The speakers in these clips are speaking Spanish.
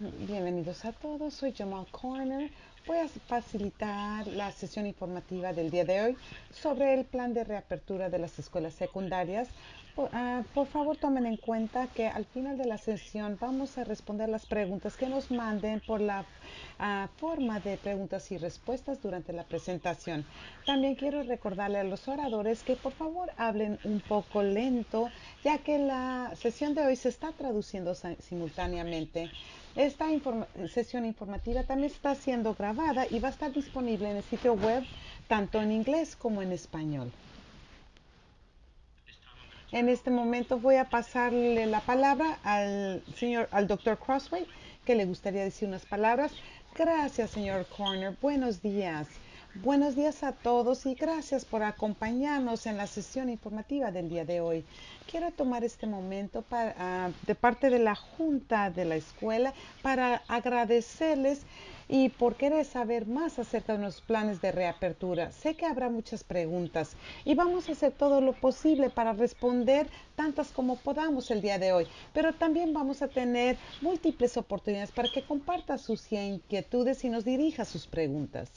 Bienvenidos a todos, soy Jamal Corner. Voy a facilitar la sesión informativa del día de hoy sobre el plan de reapertura de las escuelas secundarias. Por, por, favor, tomen en cuenta que al final de la sesión vamos a responder las preguntas que nos manden por la uh, forma de preguntas y respuestas durante la presentación. También quiero recordarle a los oradores que por favor hablen un poco lento, ya que la sesión de hoy se está traduciendo simultáneamente. Esta sesión informativa también está siendo grabada y va a estar disponible en el sitio web tanto en inglés como en español. En este momento voy a pasarle la palabra al señor, al doctor Crossway, que le gustaría decir unas palabras. Gracias, señor Corner. Buenos días. Buenos días a todos y gracias por acompañarnos en la sesión informativa del día de hoy. Quiero tomar este momento para, uh, de parte de la Junta de la Escuela para agradecerles y por querer saber más acerca de los planes de reapertura. Sé que habrá muchas preguntas y vamos a hacer todo lo posible para responder tantas como podamos el día de hoy, pero también vamos a tener múltiples oportunidades para que comparta sus inquietudes y nos dirija sus preguntas.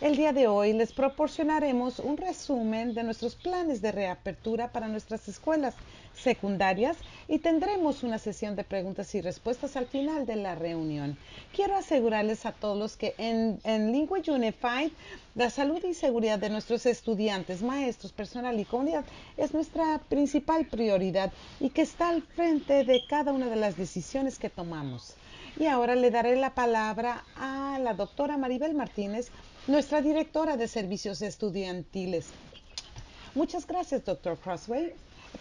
El día de hoy les proporcionaremos un resumen de nuestros planes de reapertura para nuestras escuelas secundarias y tendremos una sesión de preguntas y respuestas al final de la reunión. Quiero asegurarles a todos que en, en Unified la salud y seguridad de nuestros estudiantes, maestros, personal y comunidad es nuestra principal prioridad y que está al frente de cada una de las decisiones que tomamos. Y ahora le daré la palabra a la doctora Maribel Martínez, nuestra directora de servicios estudiantiles. Muchas gracias, doctor Crossway.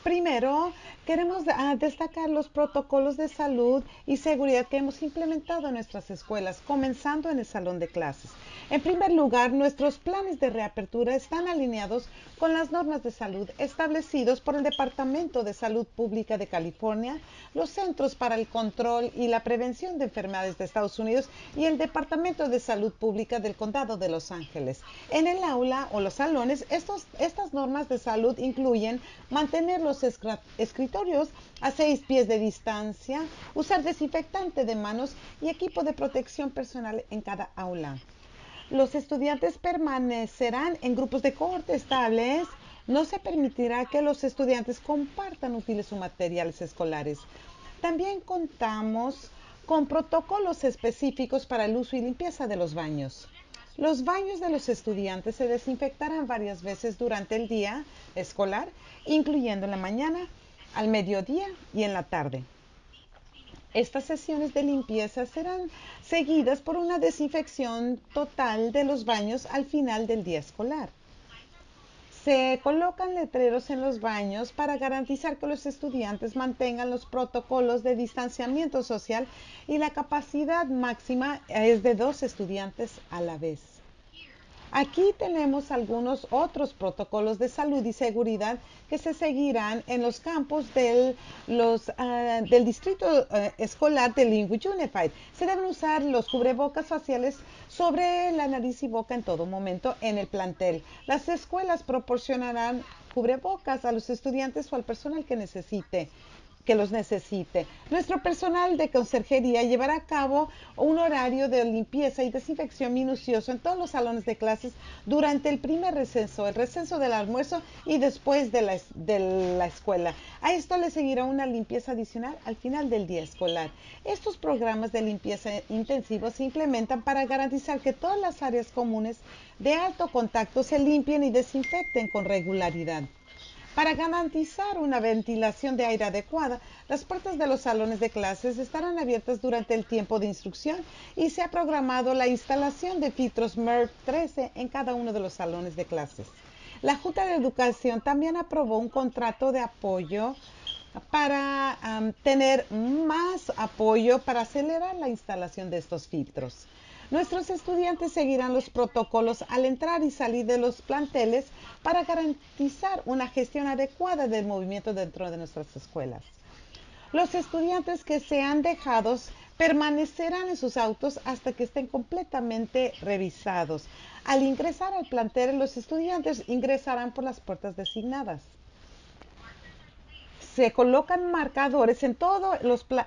Primero, queremos destacar los protocolos de salud y seguridad que hemos implementado en nuestras escuelas, comenzando en el salón de clases. En primer lugar, nuestros planes de reapertura están alineados con las normas de salud establecidos por el Departamento de Salud Pública de California, los Centros para el Control y la Prevención de Enfermedades de Estados Unidos y el Departamento de Salud Pública del Condado de Los Ángeles. En el aula o los salones, estos, estas normas de salud incluyen mantener los escritorios a seis pies de distancia, usar desinfectante de manos y equipo de protección personal en cada aula. Los estudiantes permanecerán en grupos de cohorte estables. No se permitirá que los estudiantes compartan útiles o materiales escolares. También contamos con protocolos específicos para el uso y limpieza de los baños. Los baños de los estudiantes se desinfectarán varias veces durante el día escolar, incluyendo en la mañana, al mediodía y en la tarde. Estas sesiones de limpieza serán seguidas por una desinfección total de los baños al final del día escolar. Se colocan letreros en los baños para garantizar que los estudiantes mantengan los protocolos de distanciamiento social y la capacidad máxima es de dos estudiantes a la vez. Aquí tenemos algunos otros protocolos de salud y seguridad que se seguirán en los campos del, uh, del distrito uh, escolar de Lingua Unified. Se deben usar los cubrebocas faciales sobre la nariz y boca en todo momento en el plantel. Las escuelas proporcionarán cubrebocas a los estudiantes o al personal que necesite que los necesite. Nuestro personal de conserjería llevará a cabo un horario de limpieza y desinfección minucioso en todos los salones de clases durante el primer receso, el receso del almuerzo y después de la, de la escuela. A esto le seguirá una limpieza adicional al final del día escolar. Estos programas de limpieza intensivos se implementan para garantizar que todas las áreas comunes de alto contacto se limpien y desinfecten con regularidad. Para garantizar una ventilación de aire adecuada, las puertas de los salones de clases estarán abiertas durante el tiempo de instrucción y se ha programado la instalación de filtros MERV 13 en cada uno de los salones de clases. La Junta de Educación también aprobó un contrato de apoyo para tener más apoyo para acelerar la instalación de estos filtros. Nuestros estudiantes seguirán los protocolos al entrar y salir de los planteles para garantizar una gestión adecuada del movimiento dentro de nuestras escuelas. Los estudiantes que sean dejados permanecerán en sus autos hasta que estén completamente revisados. Al ingresar al plantel, los estudiantes ingresarán por las puertas designadas. Se colocan marcadores en todo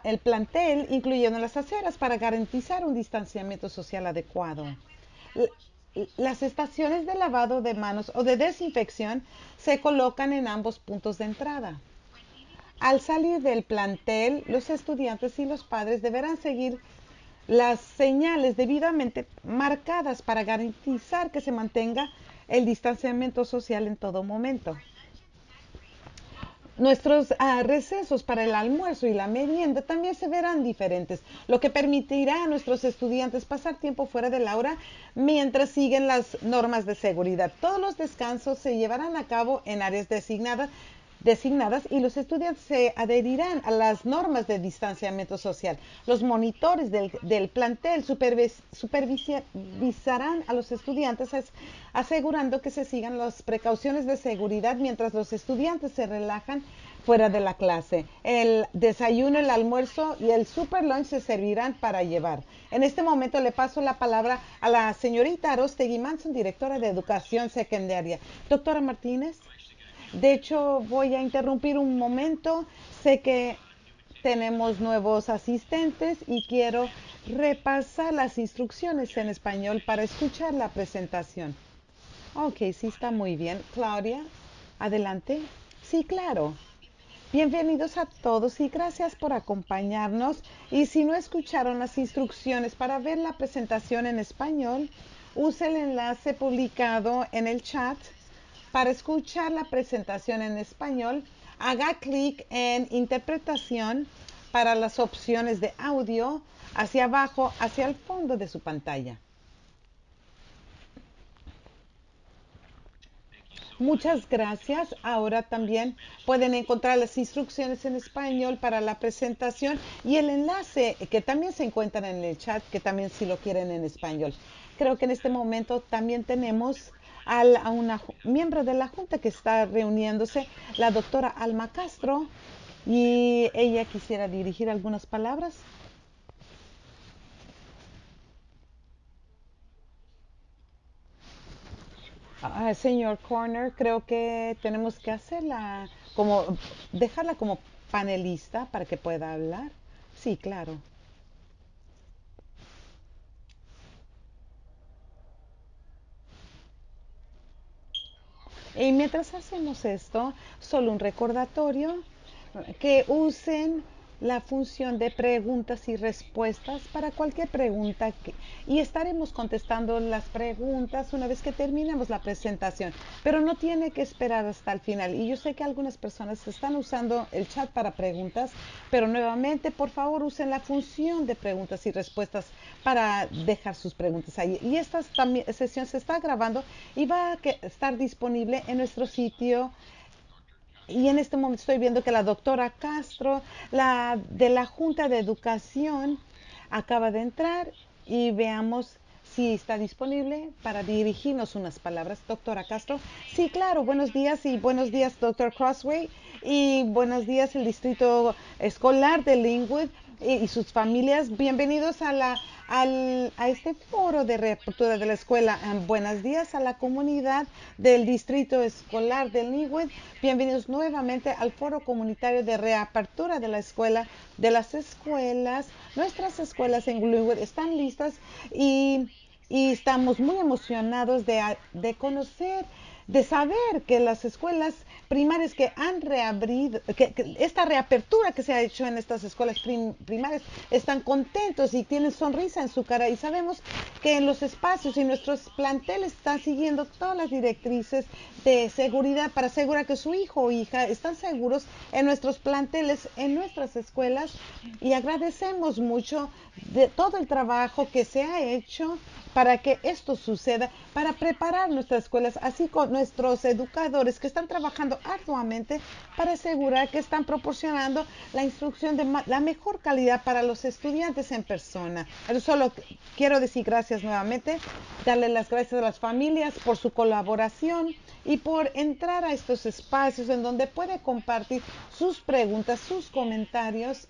el plantel, incluyendo las aceras, para garantizar un distanciamiento social adecuado. Las estaciones de lavado de manos o de desinfección se colocan en ambos puntos de entrada. Al salir del plantel, los estudiantes y los padres deberán seguir las señales debidamente marcadas para garantizar que se mantenga el distanciamiento social en todo momento. Nuestros ah, recesos para el almuerzo y la merienda también se verán diferentes, lo que permitirá a nuestros estudiantes pasar tiempo fuera del aula mientras siguen las normas de seguridad. Todos los descansos se llevarán a cabo en áreas designadas designadas y los estudiantes se adherirán a las normas de distanciamiento social. Los monitores del, plantel supervisarán a los estudiantes asegurando que se sigan las precauciones de seguridad mientras los estudiantes se relajan fuera de la clase. El desayuno, el almuerzo y el super lunch se servirán para llevar. En este momento le paso la palabra a la señorita Arostegui Manson, directora de Educación Secundaria. Doctora Martínez. De hecho, voy a interrumpir un momento. Sé que tenemos nuevos asistentes y quiero repasar las instrucciones en español para escuchar la presentación. Ok, sí está muy bien. Claudia, adelante. Sí, claro. Bienvenidos a todos y gracias por acompañarnos. Y si no escucharon las instrucciones para ver la presentación en español, use el enlace publicado en el chat para escuchar la presentación en español, haga clic en Interpretación para las opciones de audio hacia abajo, hacia el fondo de su pantalla. Muchas gracias. Ahora también pueden encontrar las instrucciones en español para la presentación y el enlace que también se encuentra en el chat, que también si lo quieren en español. Creo que en este momento también tenemos a una miembro de la Junta que está reuniéndose, la doctora Alma Castro, y ella quisiera dirigir algunas palabras. Ah, señor Corner, creo que tenemos que hacerla como, dejarla como panelista para que pueda hablar. Sí, claro. Y mientras hacemos esto, solo un recordatorio que usen la función de preguntas y respuestas para cualquier pregunta y estaremos contestando las preguntas una vez que terminemos la presentación, pero no tiene que esperar hasta el final. Y yo sé que algunas personas están usando el chat para preguntas, pero nuevamente, por favor, usen la función de preguntas y respuestas para dejar sus preguntas ahí. Y esta sesión se está grabando y va a estar disponible en nuestro sitio y en este momento estoy viendo que la doctora Castro, la de la Junta de Educación, acaba de entrar y veamos si está disponible para dirigirnos unas palabras. Doctora Castro. Sí, claro. Buenos días y buenos días, doctor Crossway. Y buenos días, el Distrito Escolar de Linwood y sus familias. Bienvenidos a la a este foro de reapertura de la escuela. buenos días a la comunidad del Distrito Escolar de Linwood. Bienvenidos nuevamente al foro comunitario de reapertura de la escuela, de las escuelas. Nuestras escuelas en Linwood están listas y, estamos muy emocionados de, de conocer de saber que las escuelas primarias que han reabrido, que, esta reapertura que se ha hecho en estas escuelas primarias, están contentos y tienen sonrisa en su cara. Y sabemos que en los espacios y nuestros planteles están siguiendo todas las directrices de seguridad para asegurar que su hijo o hija están seguros en nuestros planteles, en nuestras escuelas. Y agradecemos mucho de todo el trabajo que se ha hecho para que esto suceda, para preparar nuestras escuelas, así con nuestros educadores que están trabajando arduamente para asegurar que están proporcionando la instrucción de la mejor calidad para los estudiantes en persona. Pero solo quiero decir gracias nuevamente, darle las gracias a las familias por su colaboración y por entrar a estos espacios en donde puede compartir sus preguntas, sus comentarios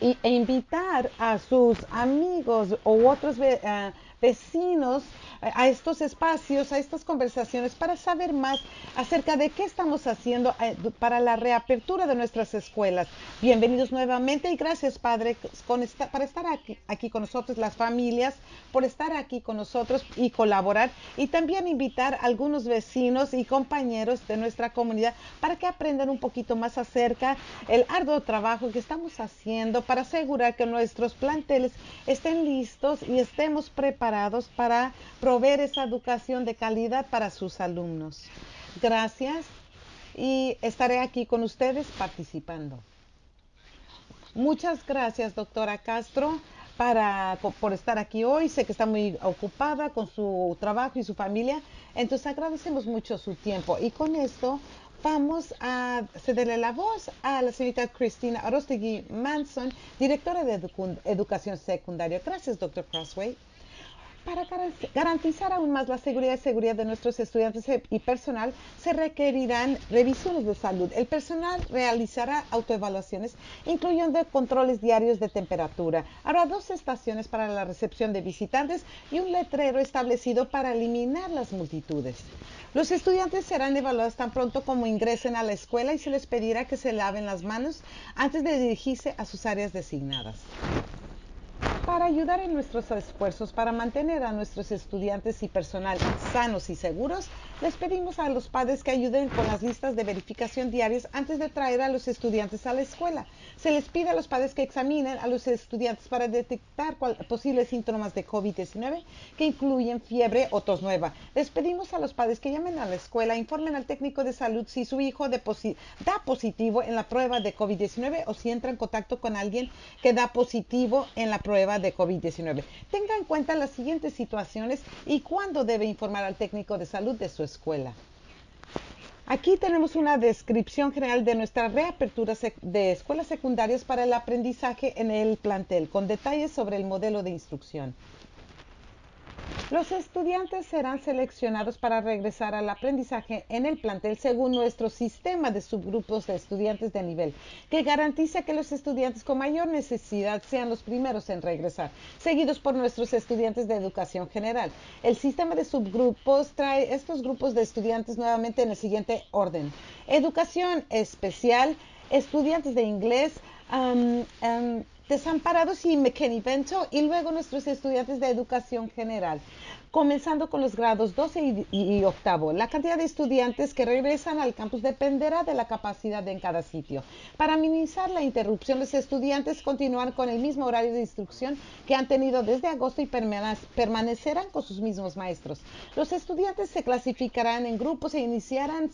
e invitar a sus amigos o otros eh, vecinos a estos espacios, a estas conversaciones para saber más acerca de qué estamos haciendo eh, para la reapertura de nuestras escuelas. Bienvenidos nuevamente y gracias, Padre, por estar aquí, con nosotros, las familias, por estar aquí con nosotros y colaborar y también invitar a algunos vecinos y compañeros de nuestra comunidad para que aprendan un poquito más acerca del arduo trabajo que estamos haciendo para asegurar que nuestros planteles estén listos y estemos preparados para proveer esa educación de calidad para sus alumnos. Gracias y estaré aquí con ustedes participando. Muchas gracias, doctora Castro, por estar aquí hoy. Sé que está muy ocupada con su trabajo y su familia, entonces agradecemos mucho su tiempo. Y con esto vamos a cederle la voz a la señorita Cristina Arostegui Manson, directora de Educación Secundaria. Gracias, doctor Crossway. Para garantizar aún más la seguridad y seguridad de nuestros estudiantes y personal, se requerirán revisiones de salud. El personal realizará autoevaluaciones, incluyendo controles diarios de temperatura. Habrá dos estaciones para la recepción de visitantes y un letrero establecido para eliminar las multitudes. Los estudiantes serán evaluados tan pronto como ingresen a la escuela y se les pedirá que se laven las manos antes de dirigirse a sus áreas designadas. Para ayudar en nuestros esfuerzos para mantener a nuestros estudiantes y personal sanos y seguros, les pedimos a los padres que ayuden con las listas de verificación diarias antes de traer a los estudiantes a la escuela. Se les pide a los padres que examinen a los estudiantes para detectar posibles síntomas de COVID-19 que incluyen fiebre o tos nueva. Les pedimos a los padres que llamen a la escuela, informen al técnico de salud si su hijo da positivo en la prueba de COVID-19 o si entra en contacto con alguien que da positivo en la prueba de COVID-19. Tenga en cuenta las siguientes situaciones y cuándo debe informar al técnico de salud de su escuela. Aquí tenemos una descripción general de nuestra reapertura de escuelas secundarias para el aprendizaje en el plantel, con detalles sobre el modelo de instrucción. Los estudiantes serán seleccionados para regresar al aprendizaje en el plantel según nuestro sistema de subgrupos de estudiantes de nivel, que garantiza que los estudiantes con mayor necesidad sean los primeros en regresar, seguidos por nuestros estudiantes de educación general. El sistema de subgrupos trae estos grupos de estudiantes nuevamente en el siguiente orden. Educación especial, estudiantes de inglés, desamparados y McKinney Bento y luego nuestros estudiantes de educación general comenzando con los grados 12 y, octavo. La cantidad de estudiantes que regresan al campus dependerá de la capacidad en cada sitio. Para minimizar la interrupción, los estudiantes continúan con el mismo horario de instrucción que han tenido desde agosto y permanecerán con sus mismos maestros. Los estudiantes se clasificarán en grupos e iniciarán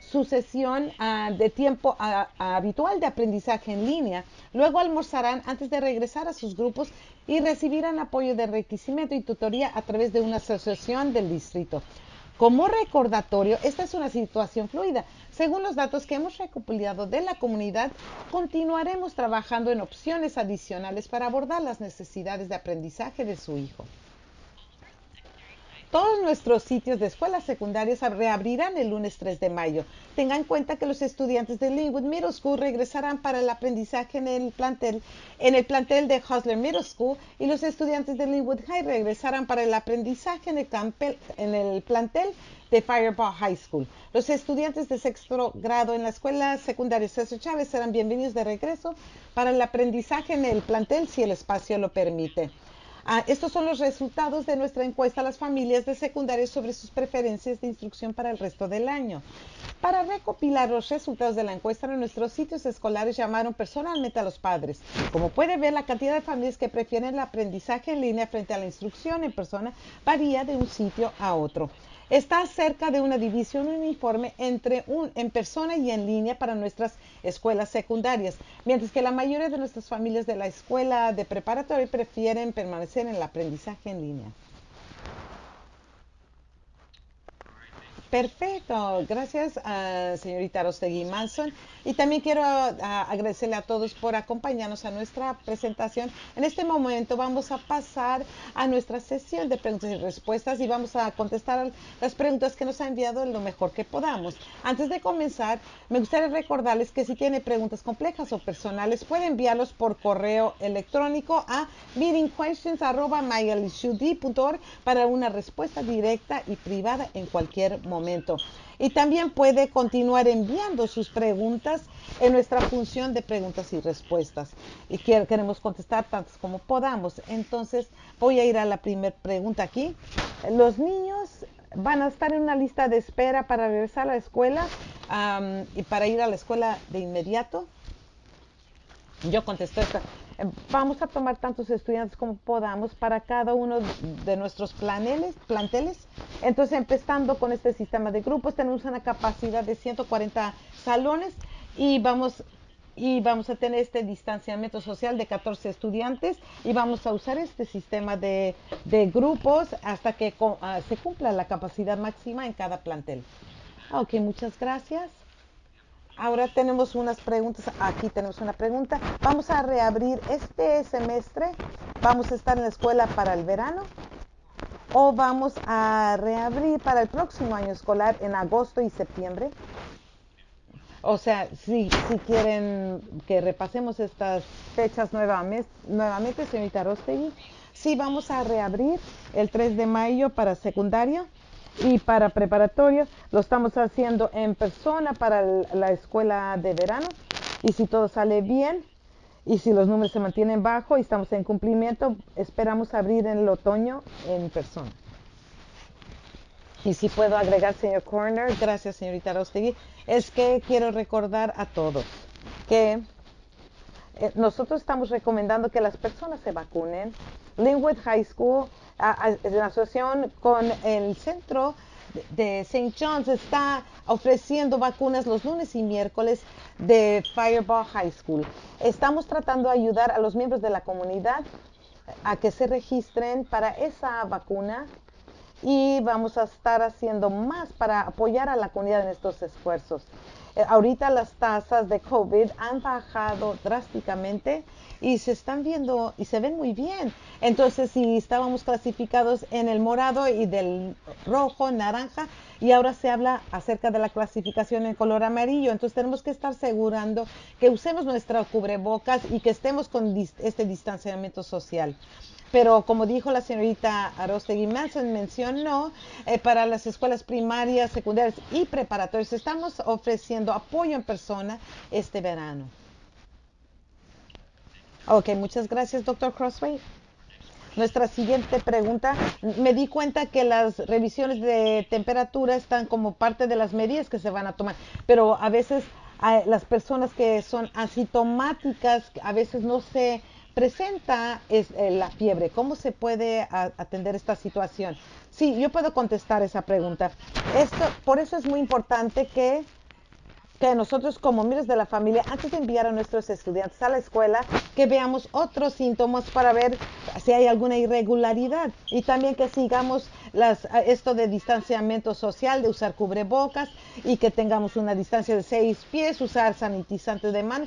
su sesión ah, de tiempo ah, habitual de aprendizaje en línea. Luego almorzarán antes de regresar a sus grupos y recibirán apoyo de enriquecimiento y tutoría a través de una asociación del distrito. Como recordatorio, esta es una situación fluida. Según los datos que hemos recopilado de la comunidad, continuaremos trabajando en opciones adicionales para abordar las necesidades de aprendizaje de su hijo. Todos nuestros sitios de escuelas secundarias reabrirán el lunes 3 de mayo. Tengan en cuenta que los estudiantes de Linwood Middle School regresarán para el aprendizaje en el plantel, en el plantel de Hustler Middle School y los estudiantes de Linwood High regresarán para el aprendizaje en el, en el plantel de Fireball High School. Los estudiantes de sexto grado en la escuela secundaria César Chávez serán bienvenidos de regreso para el aprendizaje en el plantel si el espacio lo permite. Ah, estos son los resultados de nuestra encuesta a las familias de secundaria sobre sus preferencias de instrucción para el resto del año. Para recopilar los resultados de la encuesta en nuestros sitios escolares llamaron personalmente a los padres. Como puede ver, la cantidad de familias que prefieren el aprendizaje en línea frente a la instrucción en persona varía de un sitio a otro está cerca de una división uniforme entre un, en persona y en línea para nuestras escuelas secundarias, mientras que la mayoría de nuestras familias de la escuela de preparatoria prefieren permanecer en el aprendizaje en línea. Perfecto, gracias señorita Rostegui Manson. Y también quiero agradecerle a todos por acompañarnos a nuestra presentación. En este momento vamos a pasar a nuestra sesión de preguntas y respuestas y vamos a contestar las preguntas que nos ha enviado lo mejor que podamos. Antes de comenzar, me gustaría recordarles que si tiene preguntas complejas o personales, puede enviarlos por correo electrónico a meetingquestions.org para una respuesta directa y privada en cualquier momento momento. Y también puede continuar enviando sus preguntas en nuestra función de preguntas y respuestas. Y queremos contestar tantas como podamos. Entonces voy a ir a la primera pregunta aquí. Los niños van a estar en una lista de espera para regresar a la escuela y para ir a la escuela de inmediato. Yo contesto esta. Vamos a tomar tantos estudiantes como podamos para cada uno de nuestros planeles, planteles. Entonces, empezando con este sistema de grupos, tenemos una capacidad de 140 salones y vamos y vamos a tener este distanciamiento social de 14 estudiantes y vamos a usar este sistema de, grupos hasta que ah, se cumpla la capacidad máxima en cada plantel. Ok, muchas gracias. Ahora tenemos unas preguntas. Aquí tenemos una pregunta. Vamos a reabrir este semestre. Vamos a estar en la escuela para el verano. O vamos a reabrir para el próximo año escolar en agosto y septiembre. O sea, si, si quieren que repasemos estas fechas nuevamente, nuevamente señorita Rostegui. Sí, vamos a reabrir el 3 de mayo para secundario y para preparatorio lo estamos haciendo en persona para la escuela de verano. Y si todo sale bien y si los números se mantienen bajo y estamos en cumplimiento, esperamos abrir en el otoño en persona. Y si puedo agregar, señor Corner, gracias, señorita Rostegui, es que quiero recordar a todos que nosotros estamos recomendando que las personas se vacunen. Linwood High School en asociación con el centro de St. John's está ofreciendo vacunas los lunes y miércoles de Fireball High School. Estamos tratando de ayudar a los miembros de la comunidad a que se registren para esa vacuna y vamos a estar haciendo más para apoyar a la comunidad en estos esfuerzos. Ahorita las tasas de COVID han bajado drásticamente y se están viendo y se ven muy bien. Entonces, si estábamos clasificados en el morado y del rojo, naranja, y ahora se habla acerca de la clasificación en color amarillo, entonces tenemos que estar asegurando que usemos nuestra cubrebocas y que estemos con este distanciamiento social. Pero como dijo la señorita Arostegui Manson, mencionó, eh, para las escuelas primarias, secundarias y preparatorias estamos ofreciendo apoyo en persona este verano. Ok, muchas gracias, doctor Crossway. Nuestra siguiente pregunta. Me di cuenta que las revisiones de temperatura están como parte de las medidas que se van a tomar, pero a veces las personas que son asintomáticas, a veces no se presenta es, eh, la fiebre. ¿Cómo se puede atender esta situación? Sí, yo puedo contestar esa pregunta. Esto, por eso es muy importante que que nosotros como miembros de la familia, antes de enviar a nuestros estudiantes a la escuela, que veamos otros síntomas para ver si hay alguna irregularidad y también que sigamos las, esto de distanciamiento social, de usar cubrebocas y que tengamos una distancia de seis pies, usar sanitizante de mano.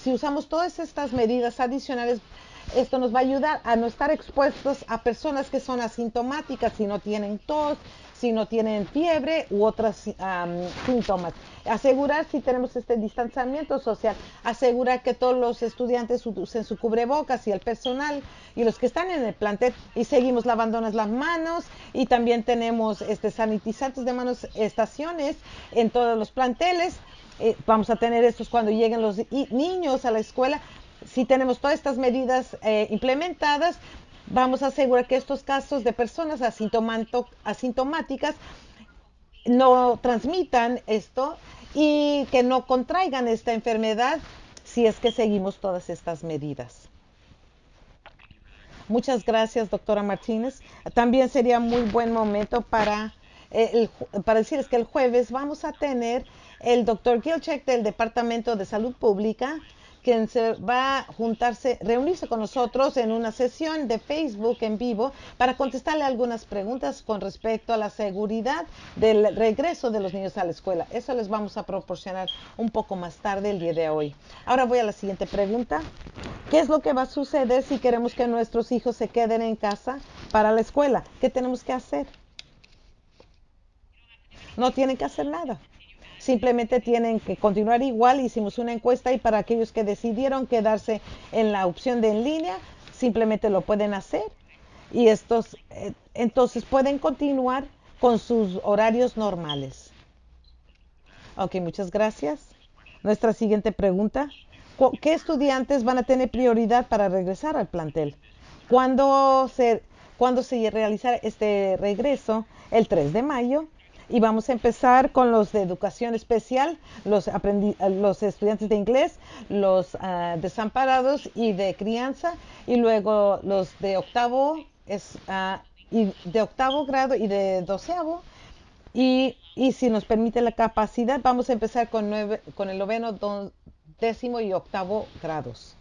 Si usamos todas estas medidas adicionales, esto nos va a ayudar a no estar expuestos a personas que son asintomáticas, si no tienen tos, si no tienen fiebre u otros síntomas. Asegurar si tenemos este distanciamiento social, asegurar que todos los estudiantes usen su cubrebocas y el personal y los que están en el plantel y seguimos lavándonos las manos y también tenemos este sanitizantes de manos estaciones en todos los planteles. Eh, vamos a tener estos cuando lleguen los niños a la escuela. Si tenemos todas estas medidas eh, implementadas, vamos a asegurar que estos casos de personas asintomáticas no transmitan esto y que no contraigan esta enfermedad si es que seguimos todas estas medidas. Muchas gracias, doctora Martínez. También sería muy buen momento para, eh, para decirles que el jueves vamos a tener el doctor Gilchek del Departamento de Salud Pública quien se va a juntarse, reunirse con nosotros en una sesión de Facebook en vivo para contestarle algunas preguntas con respecto a la seguridad del regreso de los niños a la escuela. Eso les vamos a proporcionar un poco más tarde el día de hoy. Ahora voy a la siguiente pregunta. ¿Qué es lo que va a suceder si queremos que nuestros hijos se queden en casa para la escuela? ¿Qué tenemos que hacer? No tienen que hacer nada simplemente tienen que continuar igual. Hicimos una encuesta y para aquellos que decidieron quedarse en la opción de en línea, simplemente lo pueden hacer. Y estos, eh, entonces pueden continuar con sus horarios normales. Ok, muchas gracias. Nuestra siguiente pregunta. ¿Qué estudiantes van a tener prioridad para regresar al plantel? ¿Cuándo se, ¿cuándo se realizará este regreso? El 3 de mayo, y vamos a empezar con los de educación especial, los, los estudiantes de inglés, los ah, desamparados y de crianza, y luego los de octavo, es, uh, de octavo grado y de doceavo. Y, y, si nos permite la capacidad, vamos a empezar con, nueve, con el noveno, décimo y octavo grados.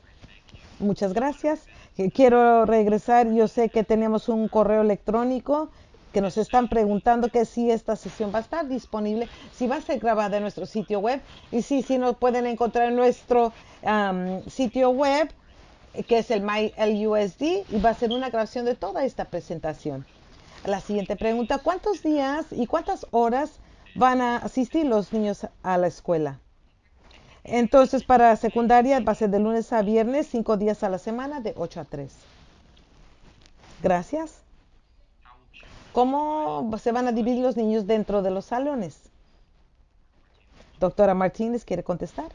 Muchas gracias. Quiero regresar. Yo sé que tenemos un correo electrónico que nos están preguntando que si esta sesión va a estar disponible, si va a ser grabada en nuestro sitio web y si, si nos pueden encontrar en nuestro sitio web que es el MyLUSD y va a ser una grabación de toda esta presentación. La siguiente pregunta, ¿cuántos días y cuántas horas van a asistir los niños a la escuela? Entonces, para secundaria va a ser de lunes a viernes, cinco días a la semana, de 8 a 3. Gracias. ¿Cómo se van a dividir los niños dentro de los salones? Doctora Martínez quiere contestar.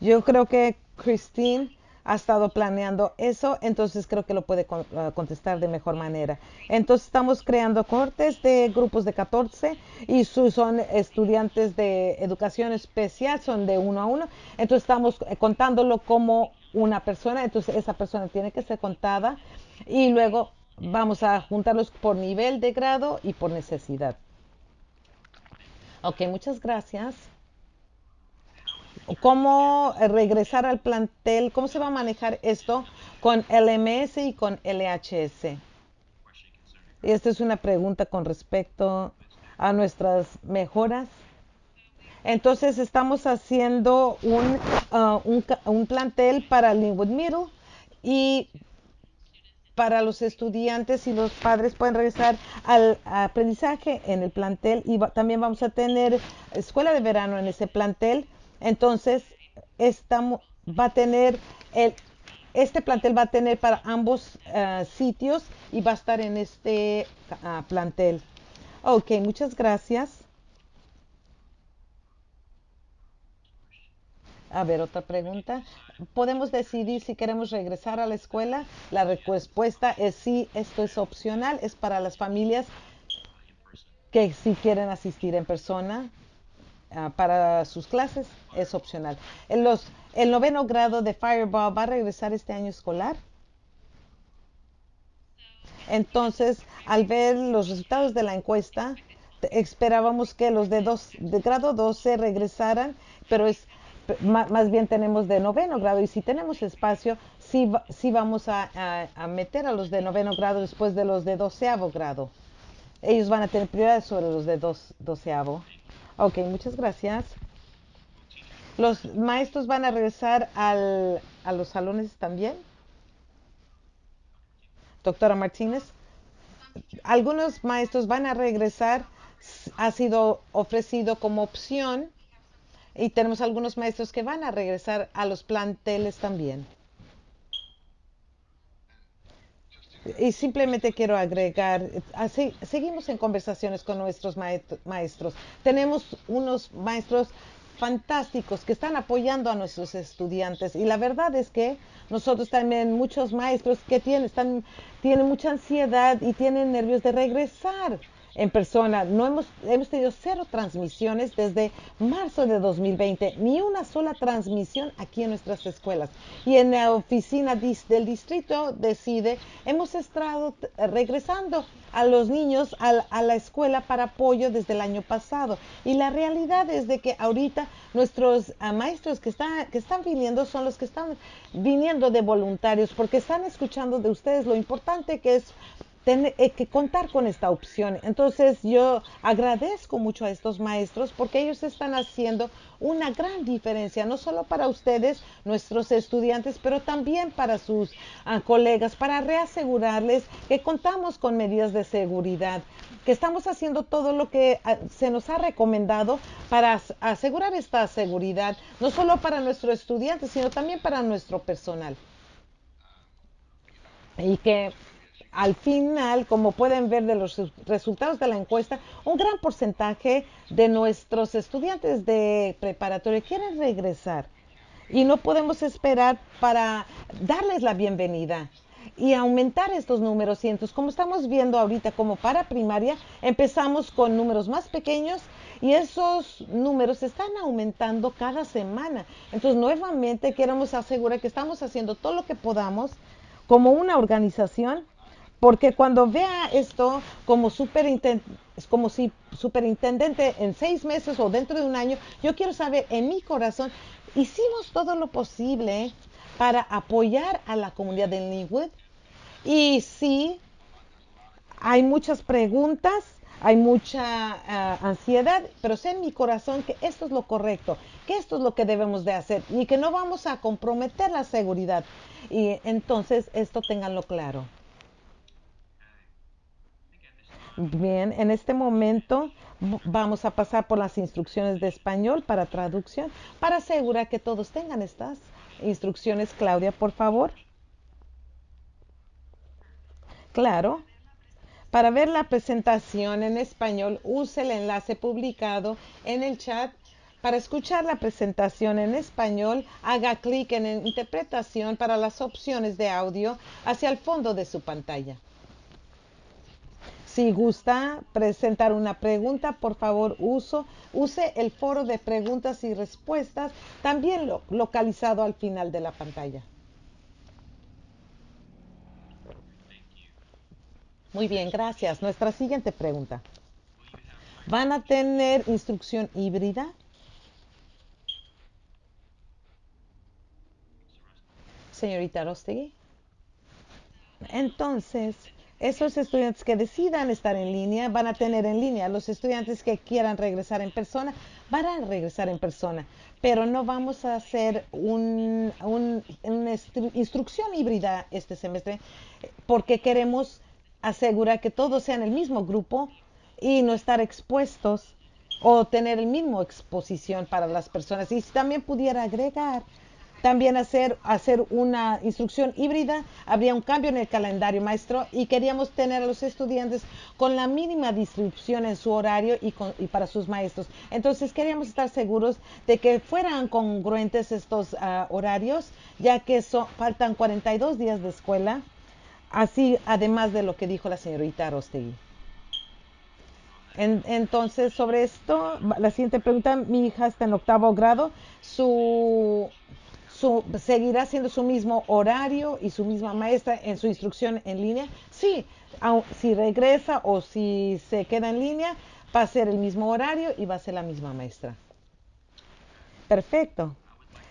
Yo creo que Christine ha estado planeando eso, entonces creo que lo puede ah, contestar de mejor manera. Entonces estamos creando cortes de grupos de 14 y son estudiantes de educación especial, son de uno a uno. Entonces estamos eh, contándolo como una persona, entonces esa persona tiene que ser contada y luego Vamos a juntarlos por nivel de grado y por necesidad. Ok, muchas gracias. ¿Cómo regresar al plantel? ¿Cómo se va a manejar esto con LMS y con LHS? Y esta es una pregunta con respecto a nuestras mejoras. Entonces estamos haciendo un, uh, un, un plantel para Linwood Middle y para los estudiantes y los padres pueden regresar al aprendizaje en el plantel y también vamos a tener escuela de verano en ese plantel. Entonces, estamos, va a tener el, este plantel va a tener para ambos eh, sitios y va a estar en este ah, plantel. Ok, muchas gracias. A ver, otra pregunta. ¿Podemos decidir si queremos regresar a la escuela? La respuesta es sí, esto es opcional, es para las familias que si quieren asistir en persona ah, para sus clases, es opcional. Los, el noveno grado de Fireball va a regresar este año escolar. Entonces, al ver los resultados de la encuesta, esperábamos que los de, dos, de grado 12 regresaran, pero es más bien tenemos de noveno grado y si tenemos espacio, sí, sí vamos a, meter a los de noveno grado después de los de doceavo grado. Ellos van a tener prioridad sobre los de dos, doceavo. Ok, muchas gracias. ¿Los maestros van a regresar al, a los salones también? Doctora Martínez. Algunos maestros van a regresar, ha sido ofrecido como opción y tenemos algunos maestros que van a regresar a los planteles también. Y simplemente quiero agregar, así, seguimos en conversaciones con nuestros maestros. Tenemos unos maestros fantásticos que están apoyando a nuestros estudiantes y la verdad es que nosotros también muchos maestros que tienen, están, tienen mucha ansiedad y tienen nervios de regresar en persona. No hemos, hemos tenido cero transmisiones desde marzo de 2020, ni una sola transmisión aquí en nuestras escuelas. Y en la oficina del distrito decide, hemos estado regresando a los niños a, la escuela para apoyo desde el año pasado. Y la realidad es de que ahorita nuestros ah, maestros que están, que están viniendo son los que están viniendo de voluntarios porque están escuchando de ustedes lo importante que es tener, eh, que contar con esta opción. Entonces yo agradezco mucho a estos maestros porque ellos están haciendo una gran diferencia, no solo para ustedes, nuestros estudiantes, pero también para sus ah, colegas, para reasegurarles que contamos con medidas de seguridad, que estamos haciendo todo lo que ah, se nos ha recomendado para asegurar esta seguridad, no solo para nuestros estudiantes, sino también para nuestro personal. Y que al final, como pueden ver de los resultados de la encuesta, un gran porcentaje de nuestros estudiantes de preparatoria quieren regresar y no podemos esperar para darles la bienvenida y aumentar estos números. Entonces, como estamos viendo ahorita, como para primaria, empezamos con números más pequeños y esos números están aumentando cada semana. Entonces, nuevamente queremos asegurar que estamos haciendo todo lo que podamos como una organización porque cuando vea esto como superintendente, como si superintendente en seis meses o dentro de un año, yo quiero saber en mi corazón, hicimos todo lo posible para apoyar a la comunidad de Linwood. Y sí, hay muchas preguntas, hay mucha ah, ansiedad, pero sé en mi corazón que esto es lo correcto, que esto es lo que debemos de hacer y que no vamos a comprometer la seguridad. Y entonces esto tenganlo claro. Bien, en este momento vamos a pasar por las instrucciones de español para traducción para asegurar que todos tengan estas instrucciones. Claudia, por favor. Claro. Para ver la presentación en español, use el enlace publicado en el chat. Para escuchar la presentación en español, haga clic en interpretación para las opciones de audio hacia el fondo de su pantalla. Si gusta presentar una pregunta, por favor uso, use el foro de preguntas y respuestas, también localizado al final de la pantalla. Muy bien, gracias. Nuestra siguiente pregunta. ¿Van a tener instrucción híbrida? Señorita Rostegui. Entonces, esos estudiantes que decidan estar en línea van a tener en línea. Los estudiantes que quieran regresar en persona van a regresar en persona. Pero no vamos a hacer una instrucción híbrida este semestre porque queremos asegurar que todos sean el mismo grupo y no estar expuestos o tener el mismo exposición para las personas. Y también pudiera agregar también hacer, hacer una instrucción híbrida, habría un cambio en el calendario maestro y queríamos tener a los estudiantes con la mínima distribución en su horario y, para sus maestros. Entonces queríamos estar seguros de que fueran congruentes estos ah, horarios, ya que faltan 42 días de escuela, así además de lo que dijo la señorita Rostegui. entonces, sobre esto, la siguiente pregunta, mi hija está en octavo grado, su seguirá siendo su mismo horario y su misma maestra en su instrucción en línea. Sí, si regresa o si se queda en línea, va a ser el mismo horario y va a ser la misma maestra. Perfecto.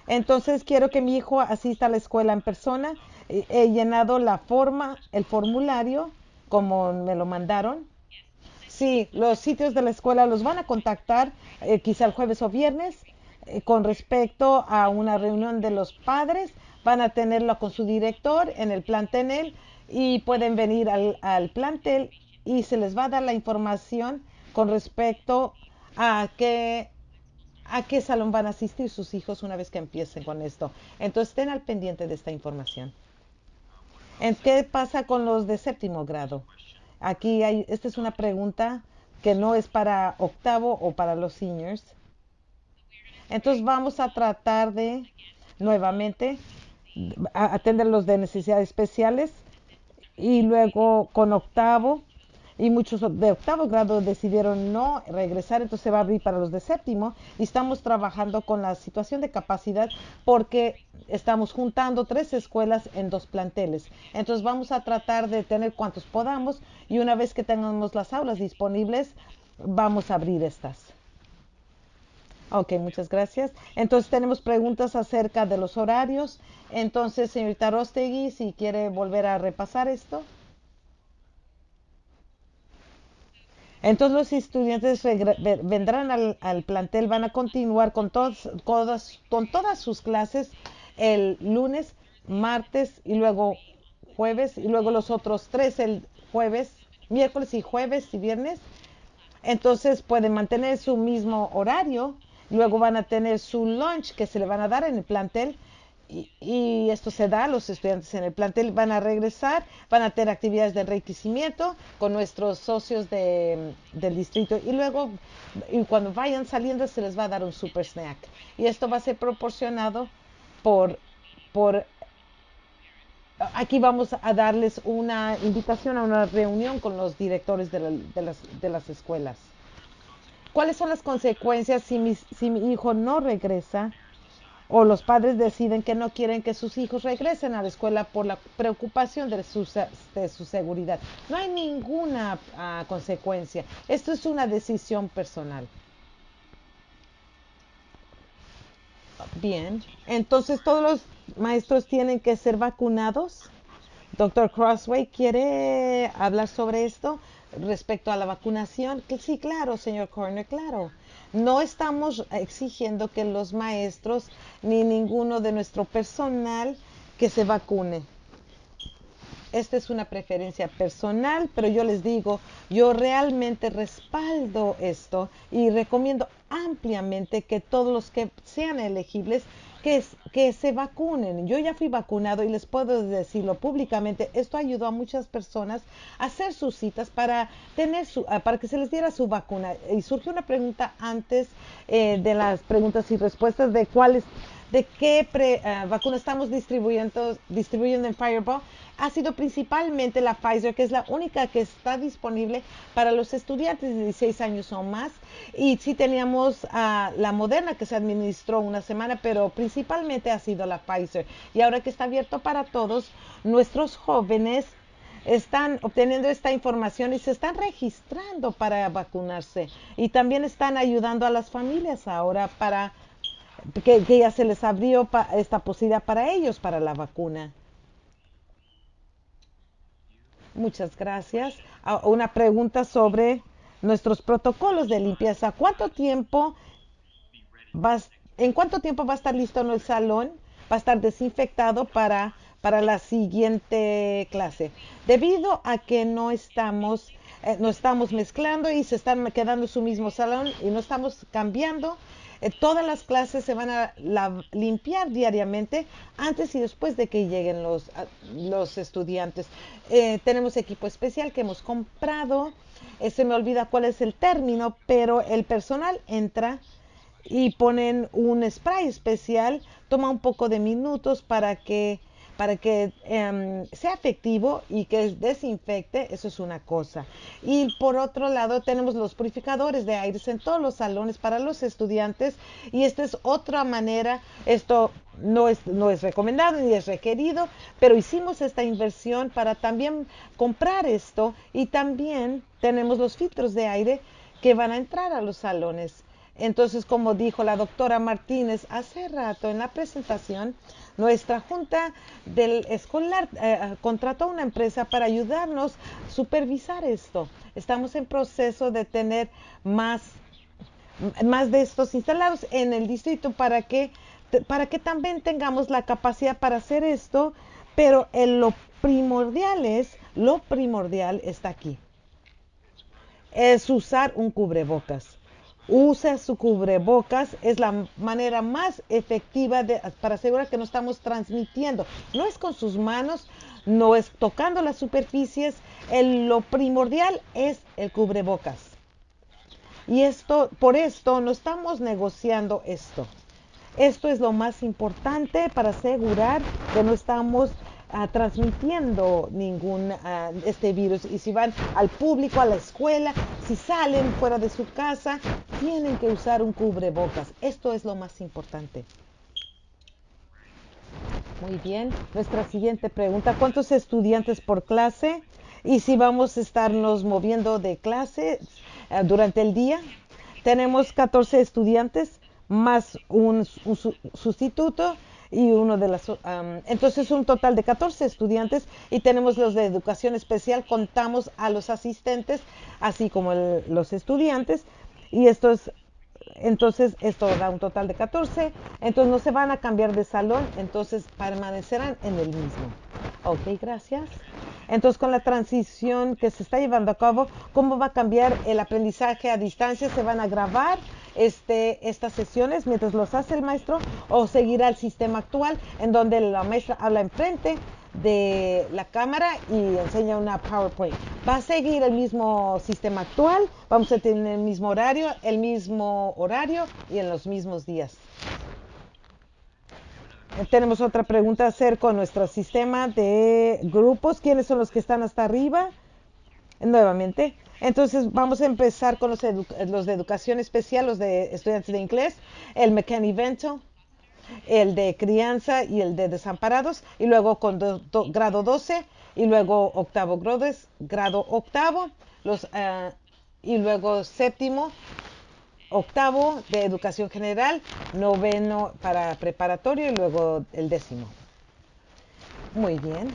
Entonces quiero que mi hijo asista a la escuela en persona. He llenado la forma, el formulario, como me lo mandaron. Sí, los sitios de la escuela los van a contactar eh, quizá el jueves o viernes eh, con respecto a una reunión de los padres. Van a tenerlo con su director en el plantel y pueden venir al, al plantel y se les va a dar la información con respecto a qué, a qué salón van a asistir sus hijos una vez que empiecen con esto. Entonces estén al pendiente de esta información. ¿En qué pasa con los de séptimo grado? Aquí hay, esta es una pregunta que no es para octavo o para los seniors. Entonces vamos a tratar de nuevamente atender los de necesidades especiales y luego con octavo y muchos de octavo grado decidieron no regresar, entonces se va a abrir para los de séptimo y estamos trabajando con la situación de capacidad porque estamos juntando tres escuelas en dos planteles. Entonces vamos a tratar de tener cuantos podamos y una vez que tengamos las aulas disponibles, vamos a abrir estas. Ok, muchas gracias. Entonces tenemos preguntas acerca de los horarios. Entonces, señorita Rostegui, si quiere volver a repasar esto. Entonces los estudiantes vendrán al, plantel, van a continuar con, todos, con todas sus clases el lunes, martes y luego jueves y luego los otros tres el jueves, miércoles y jueves y viernes. Entonces pueden mantener su mismo horario, luego van a tener su lunch que se le van a dar en el plantel y, esto se da, los estudiantes en el plantel van a regresar, van a tener actividades de enriquecimiento con nuestros socios del distrito y luego y cuando vayan saliendo se les va a dar un super snack. Y esto va a ser proporcionado por, por aquí vamos a darles una invitación a una reunión con los directores de, las, de las, escuelas. ¿Cuáles son las consecuencias si mi hijo no regresa? o los padres deciden que no quieren que sus hijos regresen a la escuela por la preocupación de su, de su seguridad. No hay ninguna ah, consecuencia. Esto es una decisión personal. Bien, entonces todos los maestros tienen que ser vacunados. Doctor Crossway, ¿quiere hablar sobre esto respecto a la vacunación? Sí, claro, señor Corner, claro. No estamos exigiendo que los maestros ni ninguno de nuestro personal que se vacune. Esta es una preferencia personal, pero yo les digo, yo realmente respaldo esto y recomiendo ampliamente que todos los que sean elegibles que, se vacunen. Yo ya fui vacunado y les puedo decirlo públicamente. Esto ayudó a muchas personas a hacer sus citas para tener su, ah, para que se les diera su vacuna. Y surgió una pregunta antes eh, de las preguntas y respuestas de cuáles de qué uh, vacuna estamos distribuyendo, distribuyendo en Fireball ha sido principalmente la Pfizer, que es la única que está disponible para los estudiantes de 16 años o más. Y sí teníamos la Moderna que se administró una semana, pero principalmente ha sido la Pfizer. Y ahora que está abierto para todos, nuestros jóvenes están obteniendo esta información y se están registrando para vacunarse. Y también están ayudando a las familias ahora para que, ya se les abrió esta posibilidad para ellos, para la vacuna. Muchas gracias. Una pregunta sobre nuestros protocolos de limpieza. ¿Cuánto tiempo ¿En cuánto tiempo va a estar listo en el salón? Va a estar desinfectado para, para la siguiente clase. Debido a que no estamos, eh, no estamos mezclando y se están quedando en su mismo salón y no estamos cambiando, eh, todas las clases se van a limpiar diariamente antes y después de que lleguen los, los estudiantes. Eh, tenemos equipo especial que hemos comprado. Eh, se me olvida cuál es el término, pero el personal entra y ponen un spray especial. Toma un poco de minutos para que para que em, sea efectivo y que desinfecte, eso es una cosa. Y por otro lado, tenemos los purificadores de aires en todos los salones para los estudiantes y esta es otra manera, esto no es, no es recomendado ni es requerido, pero hicimos esta inversión para también comprar esto y también tenemos los filtros de aire que van a entrar a los salones. Entonces, como dijo la doctora Martínez hace rato en la presentación, nuestra junta del escolar eh, contrató una empresa para ayudarnos a supervisar esto. Estamos en proceso de tener más, más de estos instalados en el distrito para que, para que también tengamos la capacidad para hacer esto, pero lo primordial es, lo primordial está aquí. Es usar un cubrebocas Usa su cubrebocas, es la manera más efectiva para asegurar que no estamos transmitiendo. No es con sus manos, no es tocando las superficies, lo primordial es el cubrebocas. Y esto, por esto no estamos negociando esto. Esto es lo más importante para asegurar que no estamos ah, transmitiendo ningún ah, este virus. Y si van al público, a la escuela, si salen fuera de su casa, tienen que usar un cubrebocas. Esto es lo más importante. Muy bien. Nuestra siguiente pregunta, ¿cuántos estudiantes por clase? Y si vamos a estarnos moviendo de clase eh, durante el día. Tenemos 14 estudiantes más un, sustituto y uno de las... entonces un total de 14 estudiantes y tenemos los de educación especial, contamos a los asistentes, así como los estudiantes y estos entonces esto da un total de 14, entonces no se van a cambiar de salón, entonces permanecerán en el mismo. Ok, gracias. Entonces, con la transición que se está llevando a cabo, ¿cómo va a cambiar el aprendizaje a distancia? ¿Se van a grabar este, estas sesiones mientras los hace el maestro o seguirá el sistema actual en donde la maestra habla enfrente de la cámara y enseña una PowerPoint. Va a seguir el mismo sistema actual, vamos a tener el mismo horario, el mismo horario y en los mismos días. Tenemos otra pregunta acerca con nuestro sistema de grupos. ¿Quiénes son los que están hasta arriba? Nuevamente. Entonces vamos a empezar con los, de educación especial, los de estudiantes de inglés, el Mecanivento, el de crianza y el de desamparados, y luego con grado 12, y luego octavo grado, grado octavo, los, uh, y luego séptimo, octavo de educación general, noveno para preparatorio y luego el décimo. Muy bien.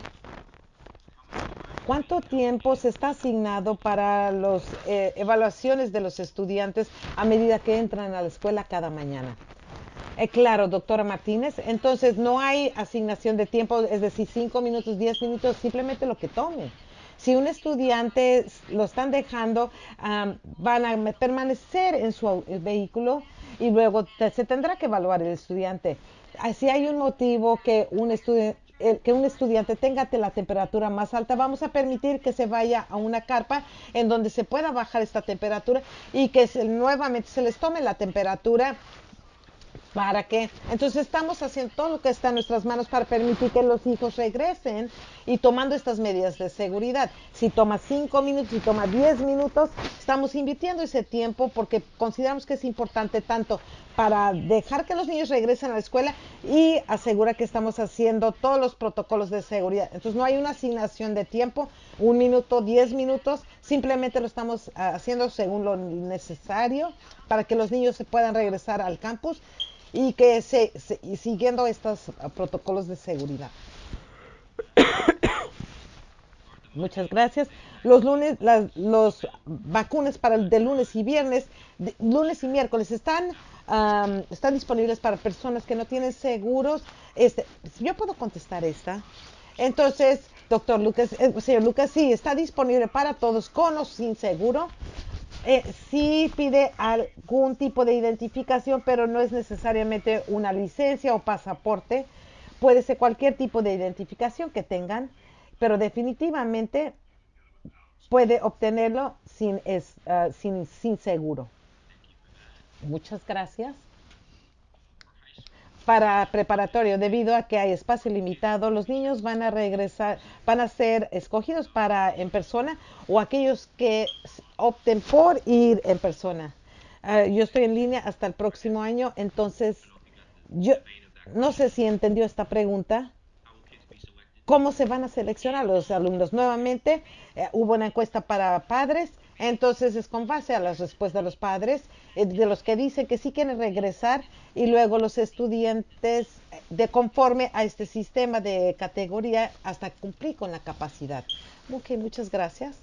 ¿Cuánto tiempo se está asignado para las eh, evaluaciones de los estudiantes a medida que entran a la escuela cada mañana? Eh, claro, doctora Martínez. Entonces, no hay asignación de tiempo, es decir, cinco minutos, diez minutos, simplemente lo que tome. Si un estudiante lo están dejando, van a permanecer en su vehículo y luego se tendrá que evaluar el estudiante. Ah, si hay un motivo que un un estudiante tenga la temperatura más alta, vamos a permitir que se vaya a una carpa en donde se pueda bajar esta temperatura y que nuevamente se les tome la temperatura ¿Para qué? Entonces estamos haciendo todo lo que está en nuestras manos para permitir que los hijos regresen y tomando estas medidas de seguridad. Si toma cinco minutos, si toma diez minutos, estamos invirtiendo ese tiempo porque consideramos que es importante tanto para dejar que los niños regresen a la escuela y asegurar que estamos haciendo todos los protocolos de seguridad. Entonces no hay una asignación de tiempo, un minuto, diez minutos, simplemente lo estamos ah, haciendo según lo necesario para que los niños se puedan regresar al campus y que se, siguiendo estos ah, protocolos de seguridad. Muchas gracias. Los lunes, los vacunas para el de lunes y viernes, lunes y miércoles están, están disponibles para personas que no tienen seguros. Este, yo puedo contestar esta. Entonces, doctor Lucas, eh, señor Lucas, sí, está disponible para todos con o sin seguro eh, sí pide algún tipo de identificación, pero no es necesariamente una licencia o pasaporte. Puede ser cualquier tipo de identificación que tengan, pero definitivamente puede obtenerlo sin, ah, sin, sin seguro. Muchas gracias para preparatorio, debido a que hay espacio limitado, los niños van a regresar, van a ser escogidos para en persona o aquellos que opten por ir en persona. Ah, yo estoy en línea hasta el próximo año, entonces yo no sé si entendió esta pregunta. ¿Cómo se van a seleccionar los alumnos? Nuevamente, eh, hubo una encuesta para padres entonces es con base a las respuestas de los padres, eh, de los que dicen que sí quieren regresar y luego los estudiantes de conforme a este sistema de categoría hasta cumplir con la capacidad. Ok, muchas gracias.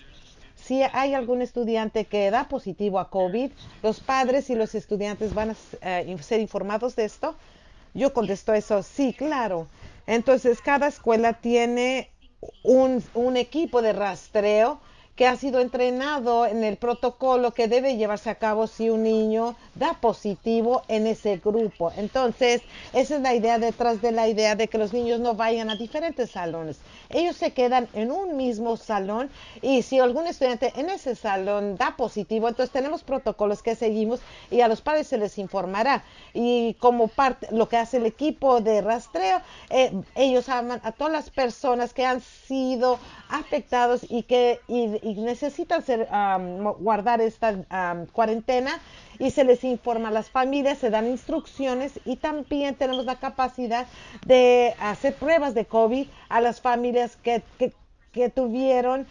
Si hay algún estudiante que da positivo a COVID, los padres y los estudiantes van a eh, ser informados de esto. Yo contesto eso, sí, claro. Entonces, cada escuela tiene un equipo de rastreo que ha sido entrenado en el protocolo que debe llevarse a cabo si un niño da positivo en ese grupo. Entonces, esa es la idea detrás de la idea de que los niños no vayan a diferentes salones. Ellos se quedan en un mismo salón y si algún estudiante en ese salón da positivo, entonces tenemos protocolos que seguimos y a los padres se les informará. Y como parte, lo que hace el equipo de rastreo, eh, ellos aman a todas las personas que han sido afectados y que necesitan ser, guardar esta cuarentena y se les informa a las familias, se dan instrucciones y también tenemos la capacidad de hacer pruebas de COVID a las familias que, que, tuvieron,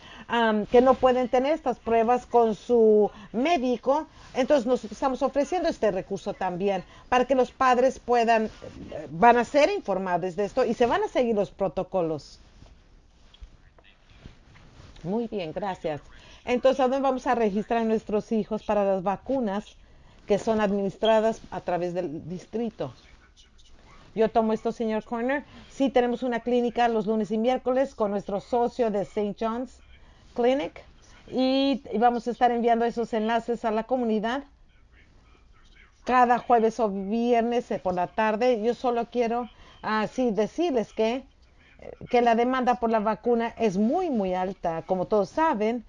que no pueden tener estas pruebas con su médico. Entonces nos estamos ofreciendo este recurso también para que los padres puedan, van a ser informados de esto y se van a seguir los protocolos. Muy bien, gracias. Entonces, ¿a dónde vamos a registrar a nuestros hijos para las vacunas que son administradas a través del distrito? Yo tomo esto, señor Corner. Sí, tenemos una clínica los lunes y miércoles con nuestro socio de St. John's Clinic y, vamos a estar enviando esos enlaces a la comunidad cada jueves o viernes por la tarde. Yo solo quiero así decirles que que la demanda por la vacuna es muy, muy alta. Como todos saben,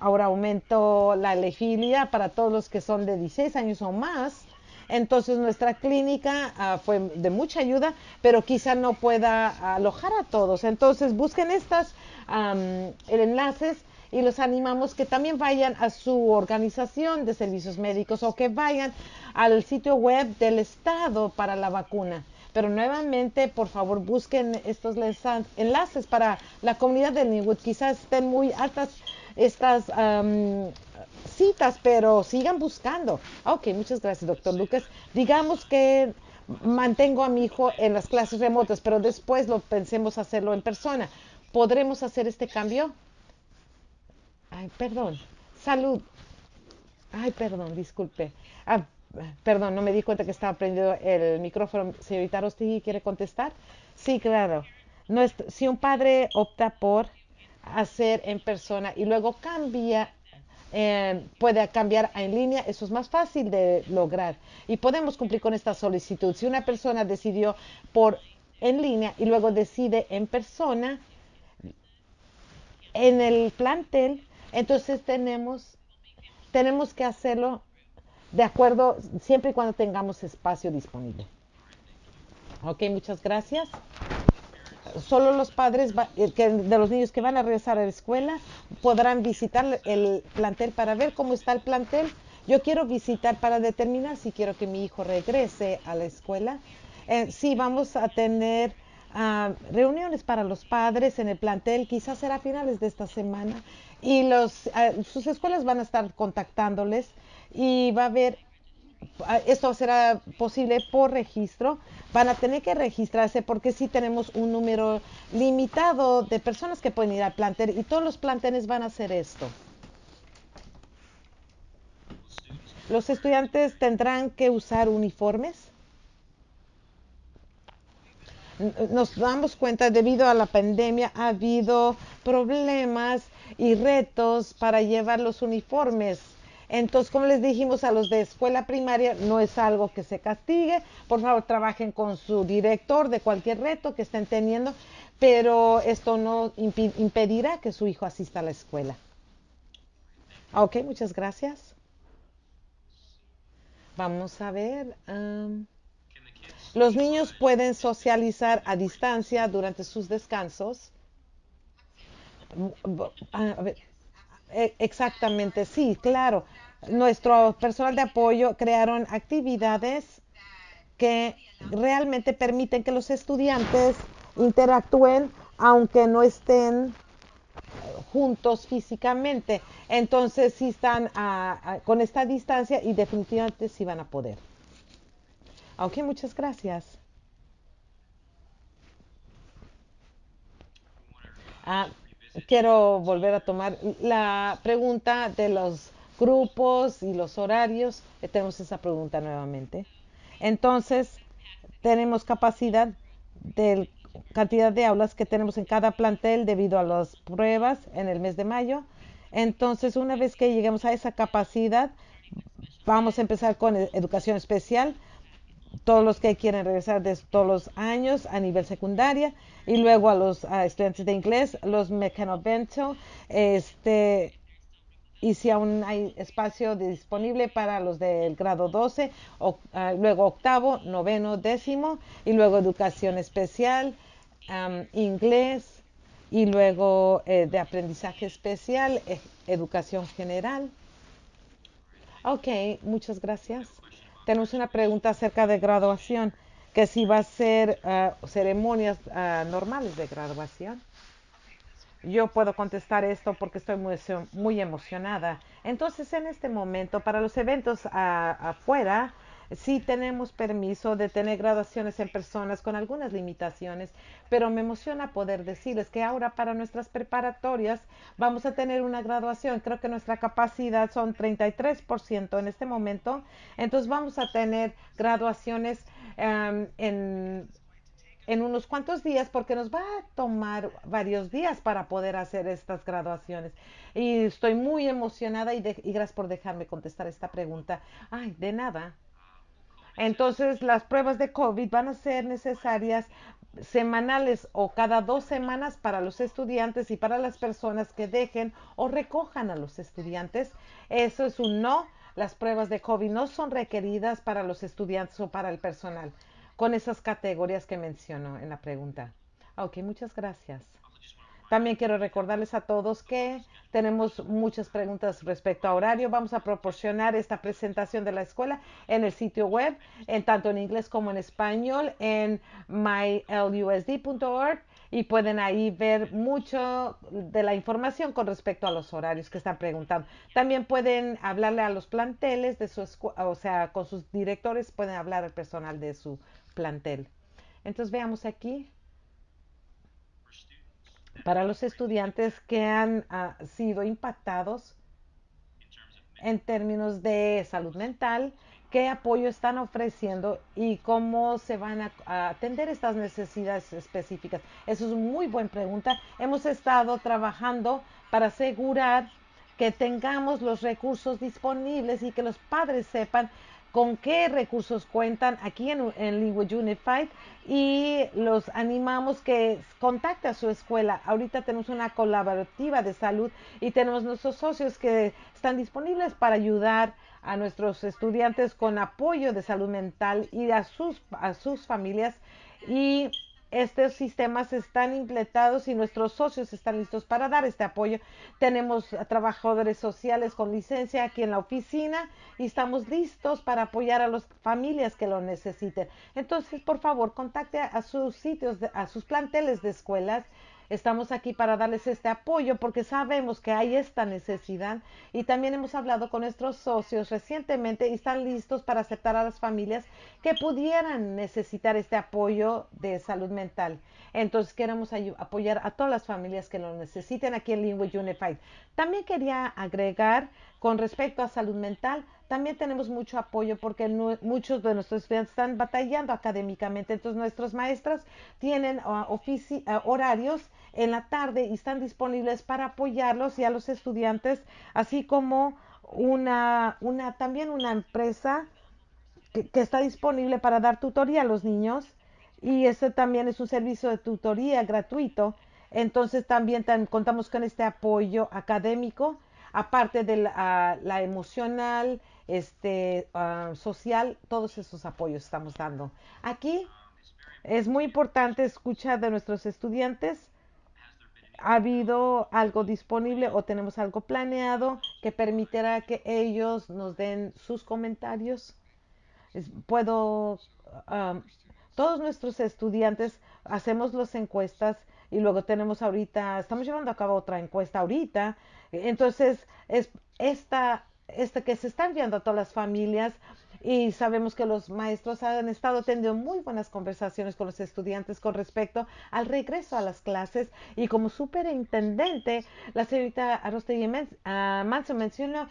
ahora aumentó la elegibilidad para todos los que son de 16 años o más. Entonces nuestra clínica ah, fue de mucha ayuda, pero quizá no pueda alojar a todos. Entonces busquen estas enlaces y los animamos que también vayan a su organización de servicios médicos o que vayan al sitio web del Estado para la vacuna. Pero nuevamente, por favor, busquen estos enlaces para la comunidad de Linwood. Quizás estén muy altas estas citas, pero sigan buscando. Ok, muchas gracias, doctor Lucas. Digamos que mantengo a mi hijo en las clases remotas, pero después lo pensemos hacerlo en persona. ¿Podremos hacer este cambio? Ay, perdón. Salud. Ay, perdón, disculpe. Ah, Perdón, no me di cuenta que estaba prendido el micrófono. Señorita Rostigui, ¿quiere contestar? Sí, claro. si un padre opta por hacer en persona y luego cambia, eh, puede cambiar en línea, eso es más fácil de lograr. Y podemos cumplir con esta solicitud. Si una persona decidió por en línea y luego decide en persona, en el plantel, entonces tenemos, tenemos que hacerlo de acuerdo, siempre y cuando tengamos espacio disponible. Ok, muchas gracias. Solo los padres eh, de los niños que van a regresar a la escuela podrán visitar el plantel para ver cómo está el plantel. Yo quiero visitar para determinar si quiero que mi hijo regrese a la escuela. Eh, sí, vamos a tener ah, reuniones para los padres en el plantel, quizás será a finales de esta semana, y los, ah, sus escuelas van a estar contactándoles y va a haber, ah, esto será posible por registro, van a tener que registrarse porque sí tenemos un número limitado de personas que pueden ir al plantel y todos los planteles van a hacer esto. Los estudiantes tendrán que usar uniformes. Nos damos cuenta, debido a la pandemia, ha habido problemas y retos para llevar los uniformes entonces, como les dijimos a los de escuela primaria, no es algo que se castigue. Por favor, trabajen con su director de cualquier reto que estén teniendo, pero esto no impedirá que su hijo asista a la escuela. Ok, muchas gracias. Vamos a ver. los niños pueden socializar a distancia durante sus descansos. A ver, e, exactamente, sí, claro. Nuestro personal de apoyo crearon actividades que realmente permiten que los estudiantes interactúen aunque no estén juntos físicamente. Entonces, sí están con esta distancia y definitivamente sí van a poder. Ok, muchas gracias. Ah, quiero volver a tomar la pregunta de los grupos y los horarios. Eh, tenemos esa pregunta nuevamente. Entonces, tenemos capacidad de cantidad de aulas que tenemos en cada plantel debido a las pruebas en el mes de mayo. Entonces, una vez que lleguemos a esa capacidad, vamos a empezar con e-, educación especial. Todos los que quieren regresar de todos los años a nivel secundaria y luego a los estudiantes de inglés, los mecanovento, este, y si aún hay espacio disponible para los del grado 12, o, uh, luego octavo, noveno, décimo, y luego educación especial, inglés, y luego eh, de aprendizaje especial, eh, educación general. Ok, muchas gracias. Tenemos una pregunta acerca de graduación, que si va a ser uh, ceremonias uh, normales de graduación. Yo puedo contestar esto porque estoy muy, muy emocionada. Entonces, en este momento, para los eventos afuera, sí tenemos permiso de tener graduaciones en personas con algunas limitaciones, pero me emociona poder decirles que ahora para nuestras preparatorias vamos a tener una graduación. Creo que nuestra capacidad son 33% en este momento. Entonces vamos a tener graduaciones um, en en unos cuantos días porque nos va a tomar varios días para poder hacer estas graduaciones. Y estoy muy emocionada y, y gracias por dejarme contestar esta pregunta. Ay, de nada. Entonces, las pruebas de COVID van a ser necesarias semanales o cada dos semanas para los estudiantes y para las personas que dejen o recojan a los estudiantes. Eso es un no. Las pruebas de COVID no son requeridas para los estudiantes o para el personal con esas categorías que menciono en la pregunta. Ok, muchas gracias. También quiero recordarles a todos que tenemos muchas preguntas respecto a horario. Vamos a proporcionar esta presentación de la escuela en el sitio web, en tanto en inglés como en español, en mylusd.org y pueden ahí ver mucho de la información con respecto a los horarios que están preguntando. También pueden hablarle a los planteles de su escuela, o sea, con sus directores pueden hablar al personal de su plantel. Entonces veamos aquí para los estudiantes que han uh, sido impactados en términos de salud mental, qué apoyo están ofreciendo y cómo se van a, a, atender estas necesidades específicas. Eso es una muy buena pregunta. Hemos estado trabajando para asegurar que tengamos los recursos disponibles y que los padres sepan con qué recursos cuentan aquí en, en Unified y los animamos que contacte a su escuela. Ahorita tenemos una colaborativa de salud y tenemos nuestros socios que están disponibles para ayudar a nuestros estudiantes con apoyo de salud mental y a sus, a sus familias y estos sistemas están implementados y nuestros socios están listos para dar este apoyo. Tenemos trabajadores sociales con licencia aquí en la oficina y estamos listos para apoyar a las familias que lo necesiten. Entonces, por favor, contacte a sus sitios, a sus planteles de escuelas Estamos aquí para darles este apoyo porque sabemos que hay esta necesidad y también hemos hablado con nuestros socios recientemente y están listos para aceptar a las familias que pudieran necesitar este apoyo de salud mental. Entonces queremos apoyar a todas las familias que lo necesiten aquí en Language Unified. También quería agregar con respecto a salud mental, también tenemos mucho apoyo porque muchos de nuestros estudiantes están batallando académicamente. Entonces nuestras maestras tienen uh, uh, horarios en la tarde y están disponibles para apoyarlos y a los estudiantes, así como una, también una empresa que, está disponible para dar tutoría a los niños y ese también es un servicio de tutoría gratuito. Entonces también contamos con este apoyo académico, aparte de la, la emocional, este, uh, social, todos esos apoyos estamos dando. Aquí es muy importante escuchar de nuestros estudiantes. ¿Ha habido algo disponible o tenemos algo planeado que permitirá que ellos nos den sus comentarios? puedo, um, todos nuestros estudiantes hacemos las encuestas y luego tenemos ahorita, estamos llevando a cabo otra encuesta ahorita. Entonces, es esta este, que se está enviando a todas las familias y sabemos que los maestros han estado teniendo muy buenas conversaciones con los estudiantes con respecto al regreso a las clases y como superintendente, la señorita Arostegui uh, Manso mencionó,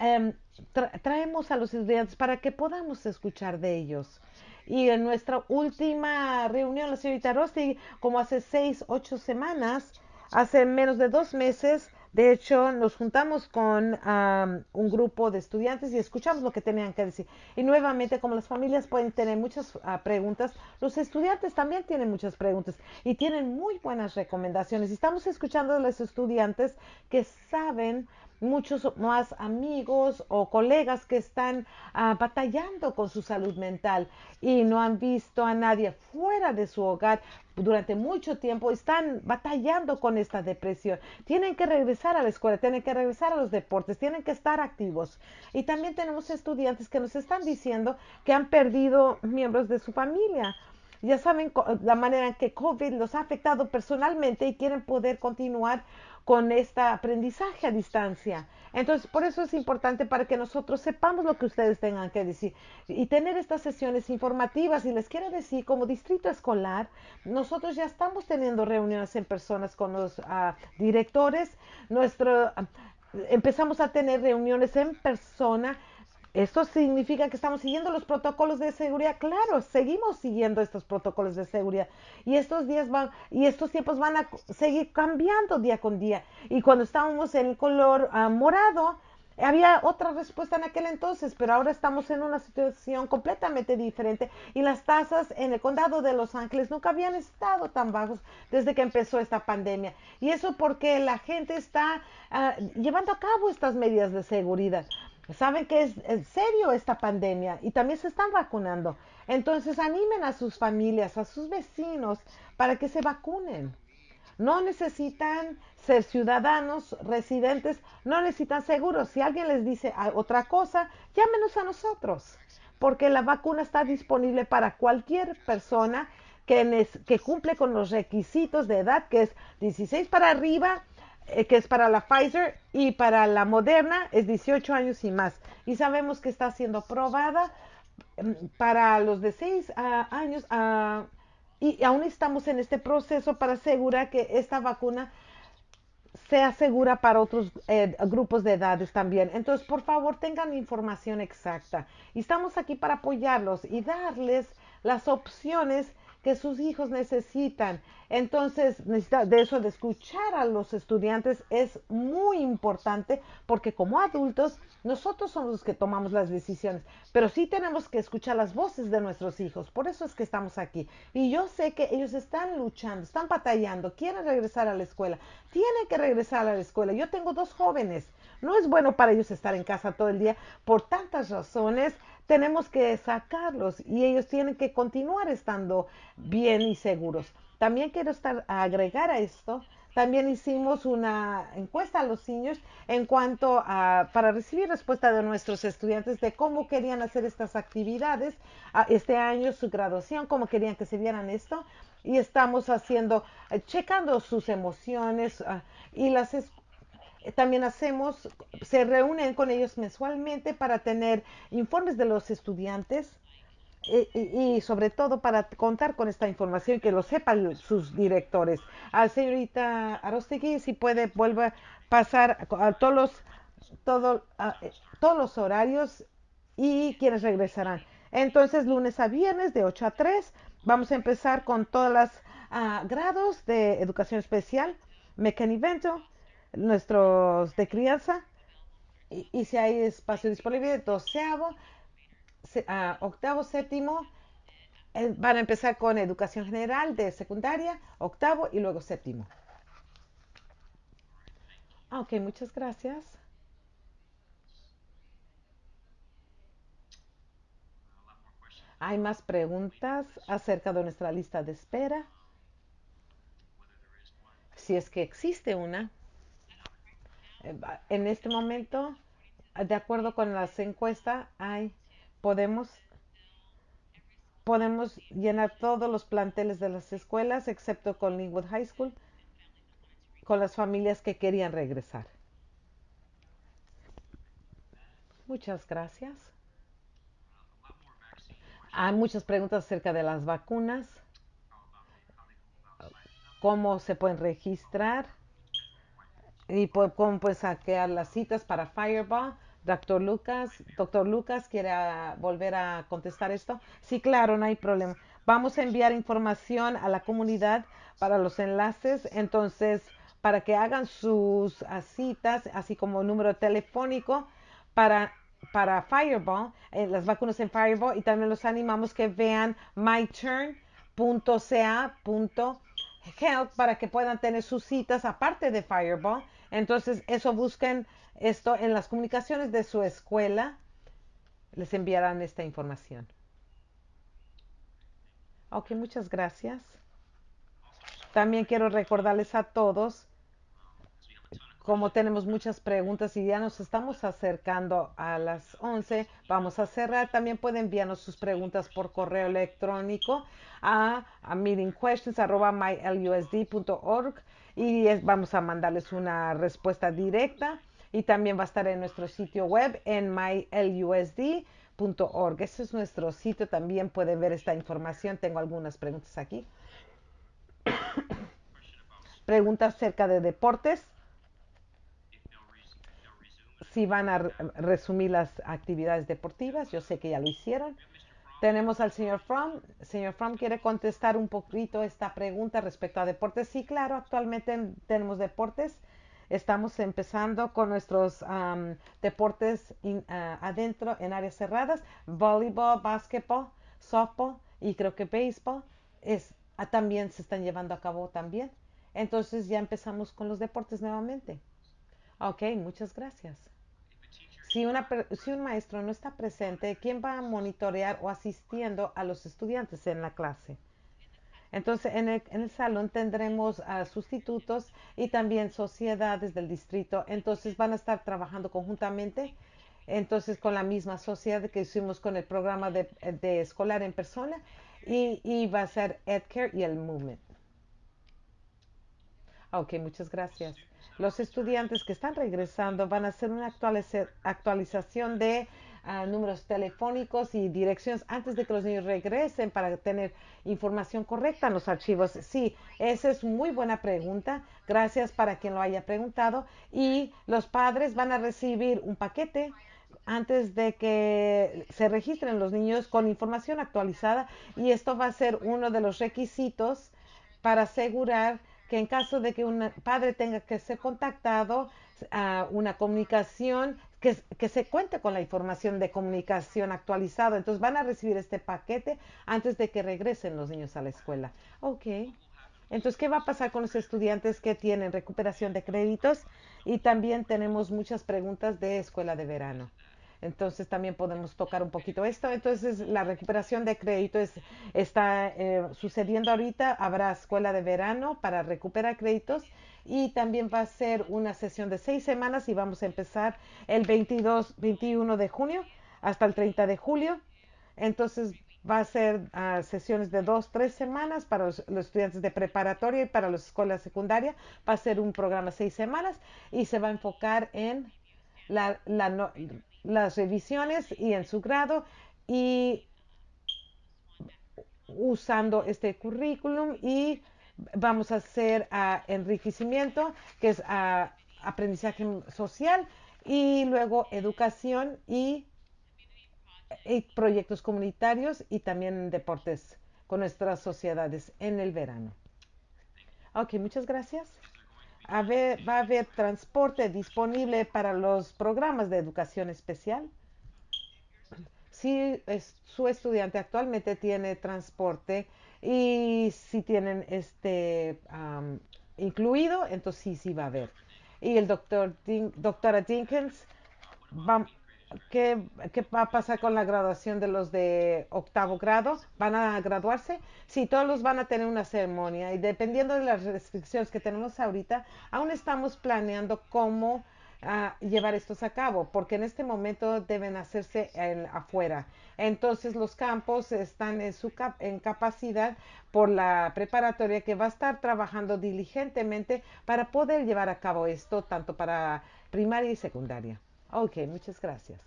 um, tra traemos a los estudiantes para que podamos escuchar de ellos. Y en nuestra última reunión, la señorita Arostegui, como hace seis, ocho semanas, hace menos de dos meses, De hecho, nos juntamos con un grupo de estudiantes y escuchamos lo que tenían que decir. Y nuevamente, como las familias pueden tener muchas ah, preguntas, los estudiantes también tienen muchas preguntas y tienen muy buenas recomendaciones. Estamos escuchando a los estudiantes que saben muchos más amigos o colegas que están ah, batallando con su salud mental y no han visto a nadie fuera de su hogar durante mucho tiempo, están batallando con esta depresión. Tienen que regresar a la escuela, tienen que regresar a los deportes, tienen que estar activos. Y también tenemos estudiantes que nos están diciendo que han perdido miembros de su familia ya saben la manera en que COVID los ha afectado personalmente y quieren poder continuar con este aprendizaje a distancia. Entonces, por eso es importante para que nosotros sepamos lo que ustedes tengan que decir y tener estas sesiones informativas. Y les quiero decir, como distrito escolar, nosotros ya estamos teniendo reuniones en personas con los ah, directores. Nuestro, ah, empezamos a tener reuniones en persona ¿Esto significa que estamos siguiendo los protocolos de seguridad? Claro, seguimos siguiendo estos protocolos de seguridad. Y estos días van, y estos tiempos van a seguir cambiando día con día. Y cuando estábamos en el color ah, morado, había otra respuesta en aquel entonces, pero ahora estamos en una situación completamente diferente y las tasas en el condado de Los Ángeles nunca habían estado tan bajos desde que empezó esta pandemia. Y eso porque la gente está ah, llevando a cabo estas medidas de seguridad saben que es, serio esta pandemia y también se están vacunando. Entonces animen a sus familias, a sus vecinos para que se vacunen. No necesitan ser ciudadanos, residentes, no necesitan seguros. Si alguien les dice otra cosa, llámenos a nosotros, porque la vacuna está disponible para cualquier persona que, que cumple con los requisitos de edad, que es 16 para arriba eh, que es para la Pfizer y para la Moderna es 18 años y más. Y sabemos que está siendo probada mm, para los de 6 años y aún estamos en este proceso para asegurar que esta vacuna sea segura para otros eh, grupos de edades también. Entonces, por favor, tengan información exacta. Y estamos aquí para apoyarlos y darles las opciones que sus hijos necesitan. Entonces, de eso de escuchar a los estudiantes es muy importante porque como adultos nosotros somos los que tomamos las decisiones, pero sí tenemos que escuchar las voces de nuestros hijos. Por eso es que estamos aquí. Y yo sé que ellos están luchando, están batallando, quieren regresar a la escuela, tienen que regresar a la escuela. Yo tengo dos jóvenes. No es bueno para ellos estar en casa todo el día por tantas razones tenemos que sacarlos y ellos tienen que continuar estando bien y seguros. También quiero estar, agregar a esto, también hicimos una encuesta a los niños en cuanto a, para recibir respuesta de nuestros estudiantes de cómo querían hacer estas actividades, este año su graduación, cómo querían que se vieran esto. Y estamos haciendo, eh, checando sus emociones ah, y las también hacemos, se reúnen con ellos mensualmente para tener informes de los estudiantes y, sobre todo para contar con esta información que lo sepan sus directores. A señorita Arostegui, si puede, vuelva a pasar a todos los, todo, todos los horarios y quienes regresarán. Entonces, lunes a viernes de 8 a 3, vamos a empezar con todos los ah, grados de educación especial, Mecanivento, nuestros de crianza y, si hay espacio disponible, doceavo, ah, octavo, séptimo, eh, van a empezar con educación general de secundaria, octavo y luego séptimo. Ah, ok, muchas gracias. Hay más preguntas acerca de nuestra lista de espera. Si es que existe una. En este momento, de acuerdo con las encuestas, hay, podemos, podemos llenar todos los planteles de las escuelas, excepto con Linwood High School, con las familias que querían regresar. Muchas gracias. Hay muchas preguntas acerca de las vacunas. ¿Cómo se pueden registrar? Y cómo puedes saquear las citas para Fireball. Doctor Lucas, doctor Lucas, ¿quiere ah, volver a contestar esto? Sí, claro, no hay problema. Vamos a enviar información a la comunidad para los enlaces. Entonces, para que hagan sus ah, citas, así como número telefónico para, para Fireball, eh, las vacunas en Fireball, y también los animamos que vean myturn.ca.health para que puedan tener sus citas aparte de Fireball. Entonces, eso busquen esto en las comunicaciones de su escuela. Les enviarán esta información. Ok, muchas gracias. También quiero recordarles a todos como tenemos muchas preguntas y ya nos estamos acercando a las 11, vamos a cerrar. También pueden enviarnos sus preguntas por correo electrónico a, meetingquestions.mylusd.org y vamos a mandarles una respuesta directa y también va a estar en nuestro sitio web en mylusd.org. Ese es nuestro sitio, también pueden ver esta información. Tengo algunas preguntas aquí. preguntas acerca de deportes si van a resumir las actividades deportivas. Yo sé que ya lo hicieron. Tenemos al señor Fromm. Señor Fromm, ¿quiere contestar un poquito esta pregunta respecto a deportes? Sí, claro, actualmente tenemos deportes. Estamos empezando con nuestros deportes ah, adentro en áreas cerradas, voleibol, básquetbol, softball y creo que béisbol es, ah, también se están llevando a cabo también. Entonces ya empezamos con los deportes nuevamente. Ok, muchas gracias. Si, un maestro no está presente, ¿quién va a monitorear o asistiendo a los estudiantes en la clase? Entonces, en el, salón tendremos sustitutos y también sociedades del distrito. Entonces, van a estar trabajando conjuntamente. Entonces, con la misma sociedad que hicimos con el programa de, escolar en persona. Y, va a ser EdCare y el Movement. Ok, muchas gracias los estudiantes que están regresando van a hacer una actualización de ah, números telefónicos y direcciones antes de que los niños regresen para tener información correcta en los archivos. Sí, esa es muy buena pregunta. Gracias para quien lo haya preguntado. Y los padres van a recibir un paquete antes de que se registren los niños con información actualizada y esto va a ser uno de los requisitos para asegurar que en caso de que un padre tenga que ser contactado, a una comunicación, que, que, se cuente con la información de comunicación actualizada. Entonces van a recibir este paquete antes de que regresen los niños a la escuela. Ok. Entonces, ¿qué va a pasar con los estudiantes que tienen recuperación de créditos? Y también tenemos muchas preguntas de escuela de verano. Entonces también podemos tocar un poquito esto. Entonces la recuperación de crédito está eh, sucediendo ahorita. Habrá escuela de verano para recuperar créditos y también va a ser una sesión de seis semanas y vamos a empezar el 22, 21 de junio hasta el 30 de julio. Entonces va a ser ah, sesiones de dos, tres semanas para los, estudiantes de preparatoria y para las escuelas secundarias. Va a ser un programa de seis semanas y se va a enfocar en la, la las revisiones y en su grado y usando este currículum y vamos a hacer uh, enriquecimiento, que es uh, aprendizaje social y luego educación y, y, proyectos comunitarios y también deportes con nuestras sociedades en el verano. Ok, muchas gracias va a haber transporte disponible para los programas de educación especial. Si su estudiante actualmente tiene transporte y si tienen este incluido, entonces sí, sí va a haber. Y el doctor doctora Dinkins va, ¿Qué, va a pasar con la graduación de los de octavo grado? ¿Van a graduarse? Sí, todos los van a tener una ceremonia y dependiendo de las restricciones que tenemos ahorita, aún estamos planeando cómo ah, llevar estos a cabo, porque en este momento deben hacerse afuera. Entonces los campos están en su en capacidad por la preparatoria que va a estar trabajando diligentemente para poder llevar a cabo esto tanto para primaria y secundaria. Ok, muchas gracias.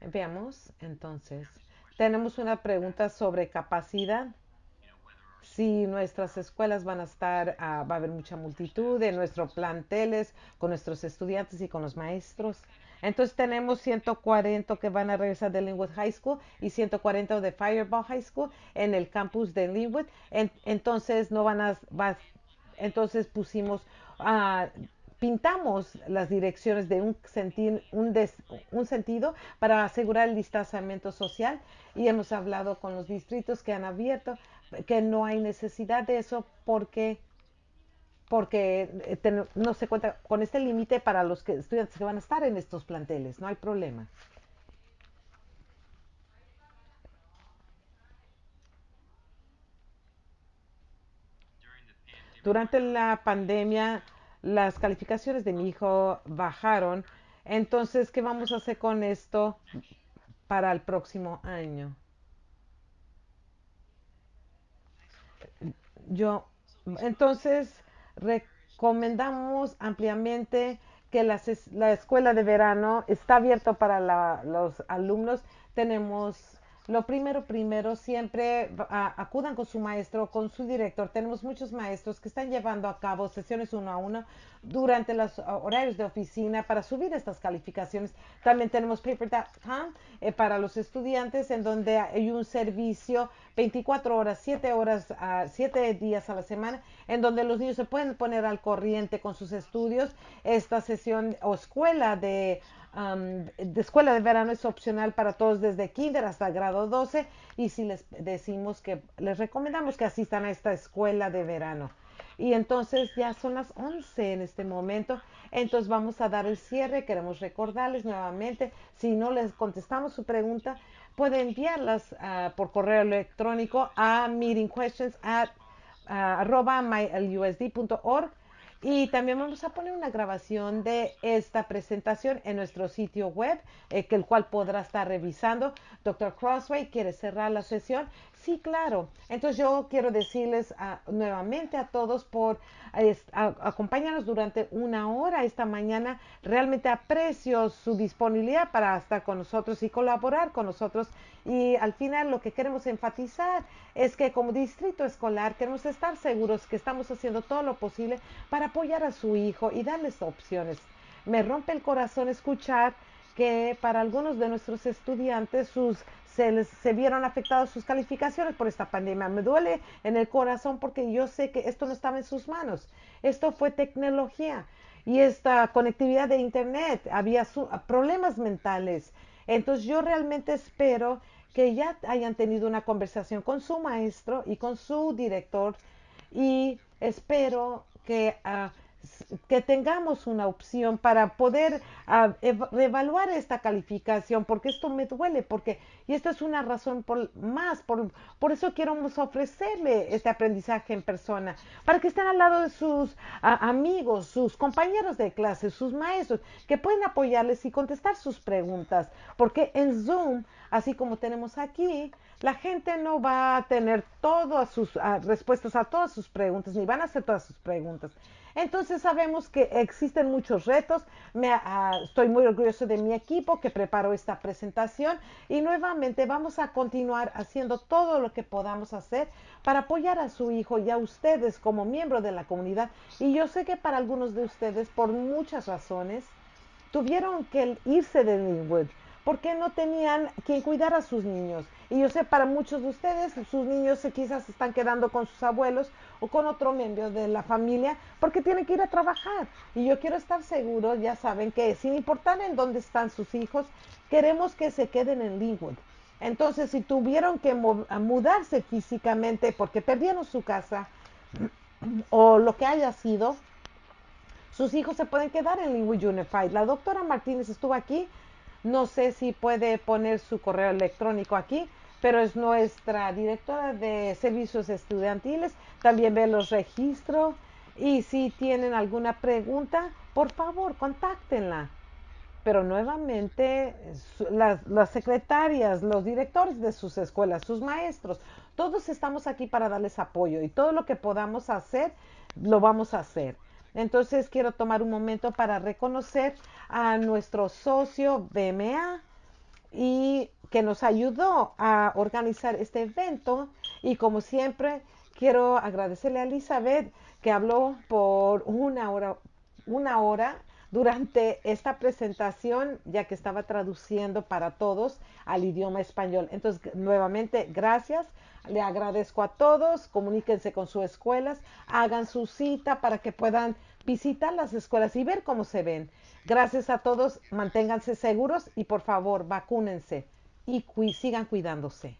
Veamos, entonces, tenemos una pregunta sobre capacidad. Si nuestras escuelas van a estar, ah, va a haber mucha multitud en nuestros planteles, con nuestros estudiantes y con los maestros. Entonces tenemos 140 que van a regresar de Linwood High School y 140 de Fireball High School en el campus de Linwood. entonces no van a, entonces pusimos, uh, pintamos las direcciones de un, un, un, sentido para asegurar el distanciamiento social y hemos hablado con los distritos que han abierto que no hay necesidad de eso porque porque eh, no se cuenta con este límite para los que, estudiantes que van a estar en estos planteles, no hay problema. Durante la pandemia, las calificaciones de mi hijo bajaron. Entonces, ¿qué vamos a hacer con esto para el próximo año? Yo, entonces, recomendamos ampliamente que la, la escuela de verano está abierta para los alumnos. Tenemos lo primero, primero, siempre acudan con su maestro, con su director. Tenemos muchos maestros que están llevando a cabo sesiones uno a uno durante los horarios de oficina para subir estas calificaciones. También tenemos paper.com eh, para los estudiantes en donde hay un servicio 24 horas, 7 horas, uh, 7 días a la semana, en donde los niños se pueden poner al corriente con sus estudios. Esta sesión o escuela de de escuela de verano es opcional para todos desde kinder hasta grado 12 y si les decimos que les recomendamos que asistan a esta escuela de verano. Y entonces ya son las 11 en este momento, entonces vamos a dar el cierre. Queremos recordarles nuevamente, si no les contestamos su pregunta, pueden enviarlas ah, por correo electrónico a meetingquestions at uh, mylusd.org y también vamos a poner una grabación de esta presentación en nuestro sitio web, eh, el cual podrá estar revisando. Doctor Crossway quiere cerrar la sesión. Sí, claro. Entonces yo quiero decirles nuevamente a todos por acompañarnos durante una hora esta mañana. Realmente aprecio su disponibilidad para estar con nosotros y colaborar con nosotros. Y al final lo que queremos enfatizar es que como distrito escolar queremos estar seguros que estamos haciendo todo lo posible para apoyar a su hijo y darles opciones. Me rompe el corazón escuchar que para algunos de nuestros estudiantes sus se, vieron afectadas sus calificaciones por esta pandemia. Me duele en el corazón porque yo sé que esto no estaba en sus manos. Esto fue tecnología y esta conectividad de Internet. Había problemas mentales. Entonces yo realmente espero que ya hayan tenido una conversación con su maestro y con su director y espero que uh, que tengamos una opción para poder uh, evaluar esta calificación, porque esto me duele, porque, y esto es una razón por, más, por, por eso quiero ofrecerle este aprendizaje en persona, para que estén al lado de sus amigos, sus compañeros de clase, sus maestros, que pueden apoyarles y contestar sus preguntas, porque en Zoom, así como tenemos aquí, la gente no va a tener todas sus respuestas a todas sus preguntas, ni van a hacer todas sus preguntas. Entonces sabemos que existen muchos retos. Uh, estoy muy orgulloso de mi equipo que preparó esta presentación y nuevamente vamos a continuar haciendo todo lo que podamos hacer para apoyar a su hijo y a ustedes como miembro de la comunidad. Y yo sé que para algunos de ustedes, por muchas razones, tuvieron que irse de Linwood porque no tenían quien cuidar a sus niños. Y yo sé, para muchos de ustedes, sus niños quizás están quedando con sus abuelos o con otro miembro de la familia porque tienen que ir a trabajar. Y yo quiero estar seguro, ya saben que sin importar en dónde están sus hijos, queremos que se queden en Linwood. Entonces, si tuvieron que mudarse físicamente porque perdieron su casa o lo que haya sido, sus hijos se pueden quedar en Linwood Unified. La doctora Martínez estuvo aquí no sé si puede poner su correo electrónico aquí, pero es nuestra directora de servicios estudiantiles. También ve los registros y si tienen alguna pregunta, por favor, contáctenla. Pero nuevamente, las, las, secretarias, los directores de sus escuelas, sus maestros, todos estamos aquí para darles apoyo y todo lo que podamos hacer, lo vamos a hacer. Entonces quiero tomar un momento para reconocer a nuestro socio BMA y que nos ayudó a organizar este evento y como siempre quiero agradecerle a Elizabeth que habló por una hora una hora durante esta presentación, ya que estaba traduciendo para todos al idioma español. Entonces, nuevamente, gracias. Le agradezco a todos. Comuníquense con sus escuelas, hagan su cita para que puedan visitar las escuelas y ver cómo se ven. Gracias a todos, manténganse seguros y por favor, vacúnense y sigan cuidándose.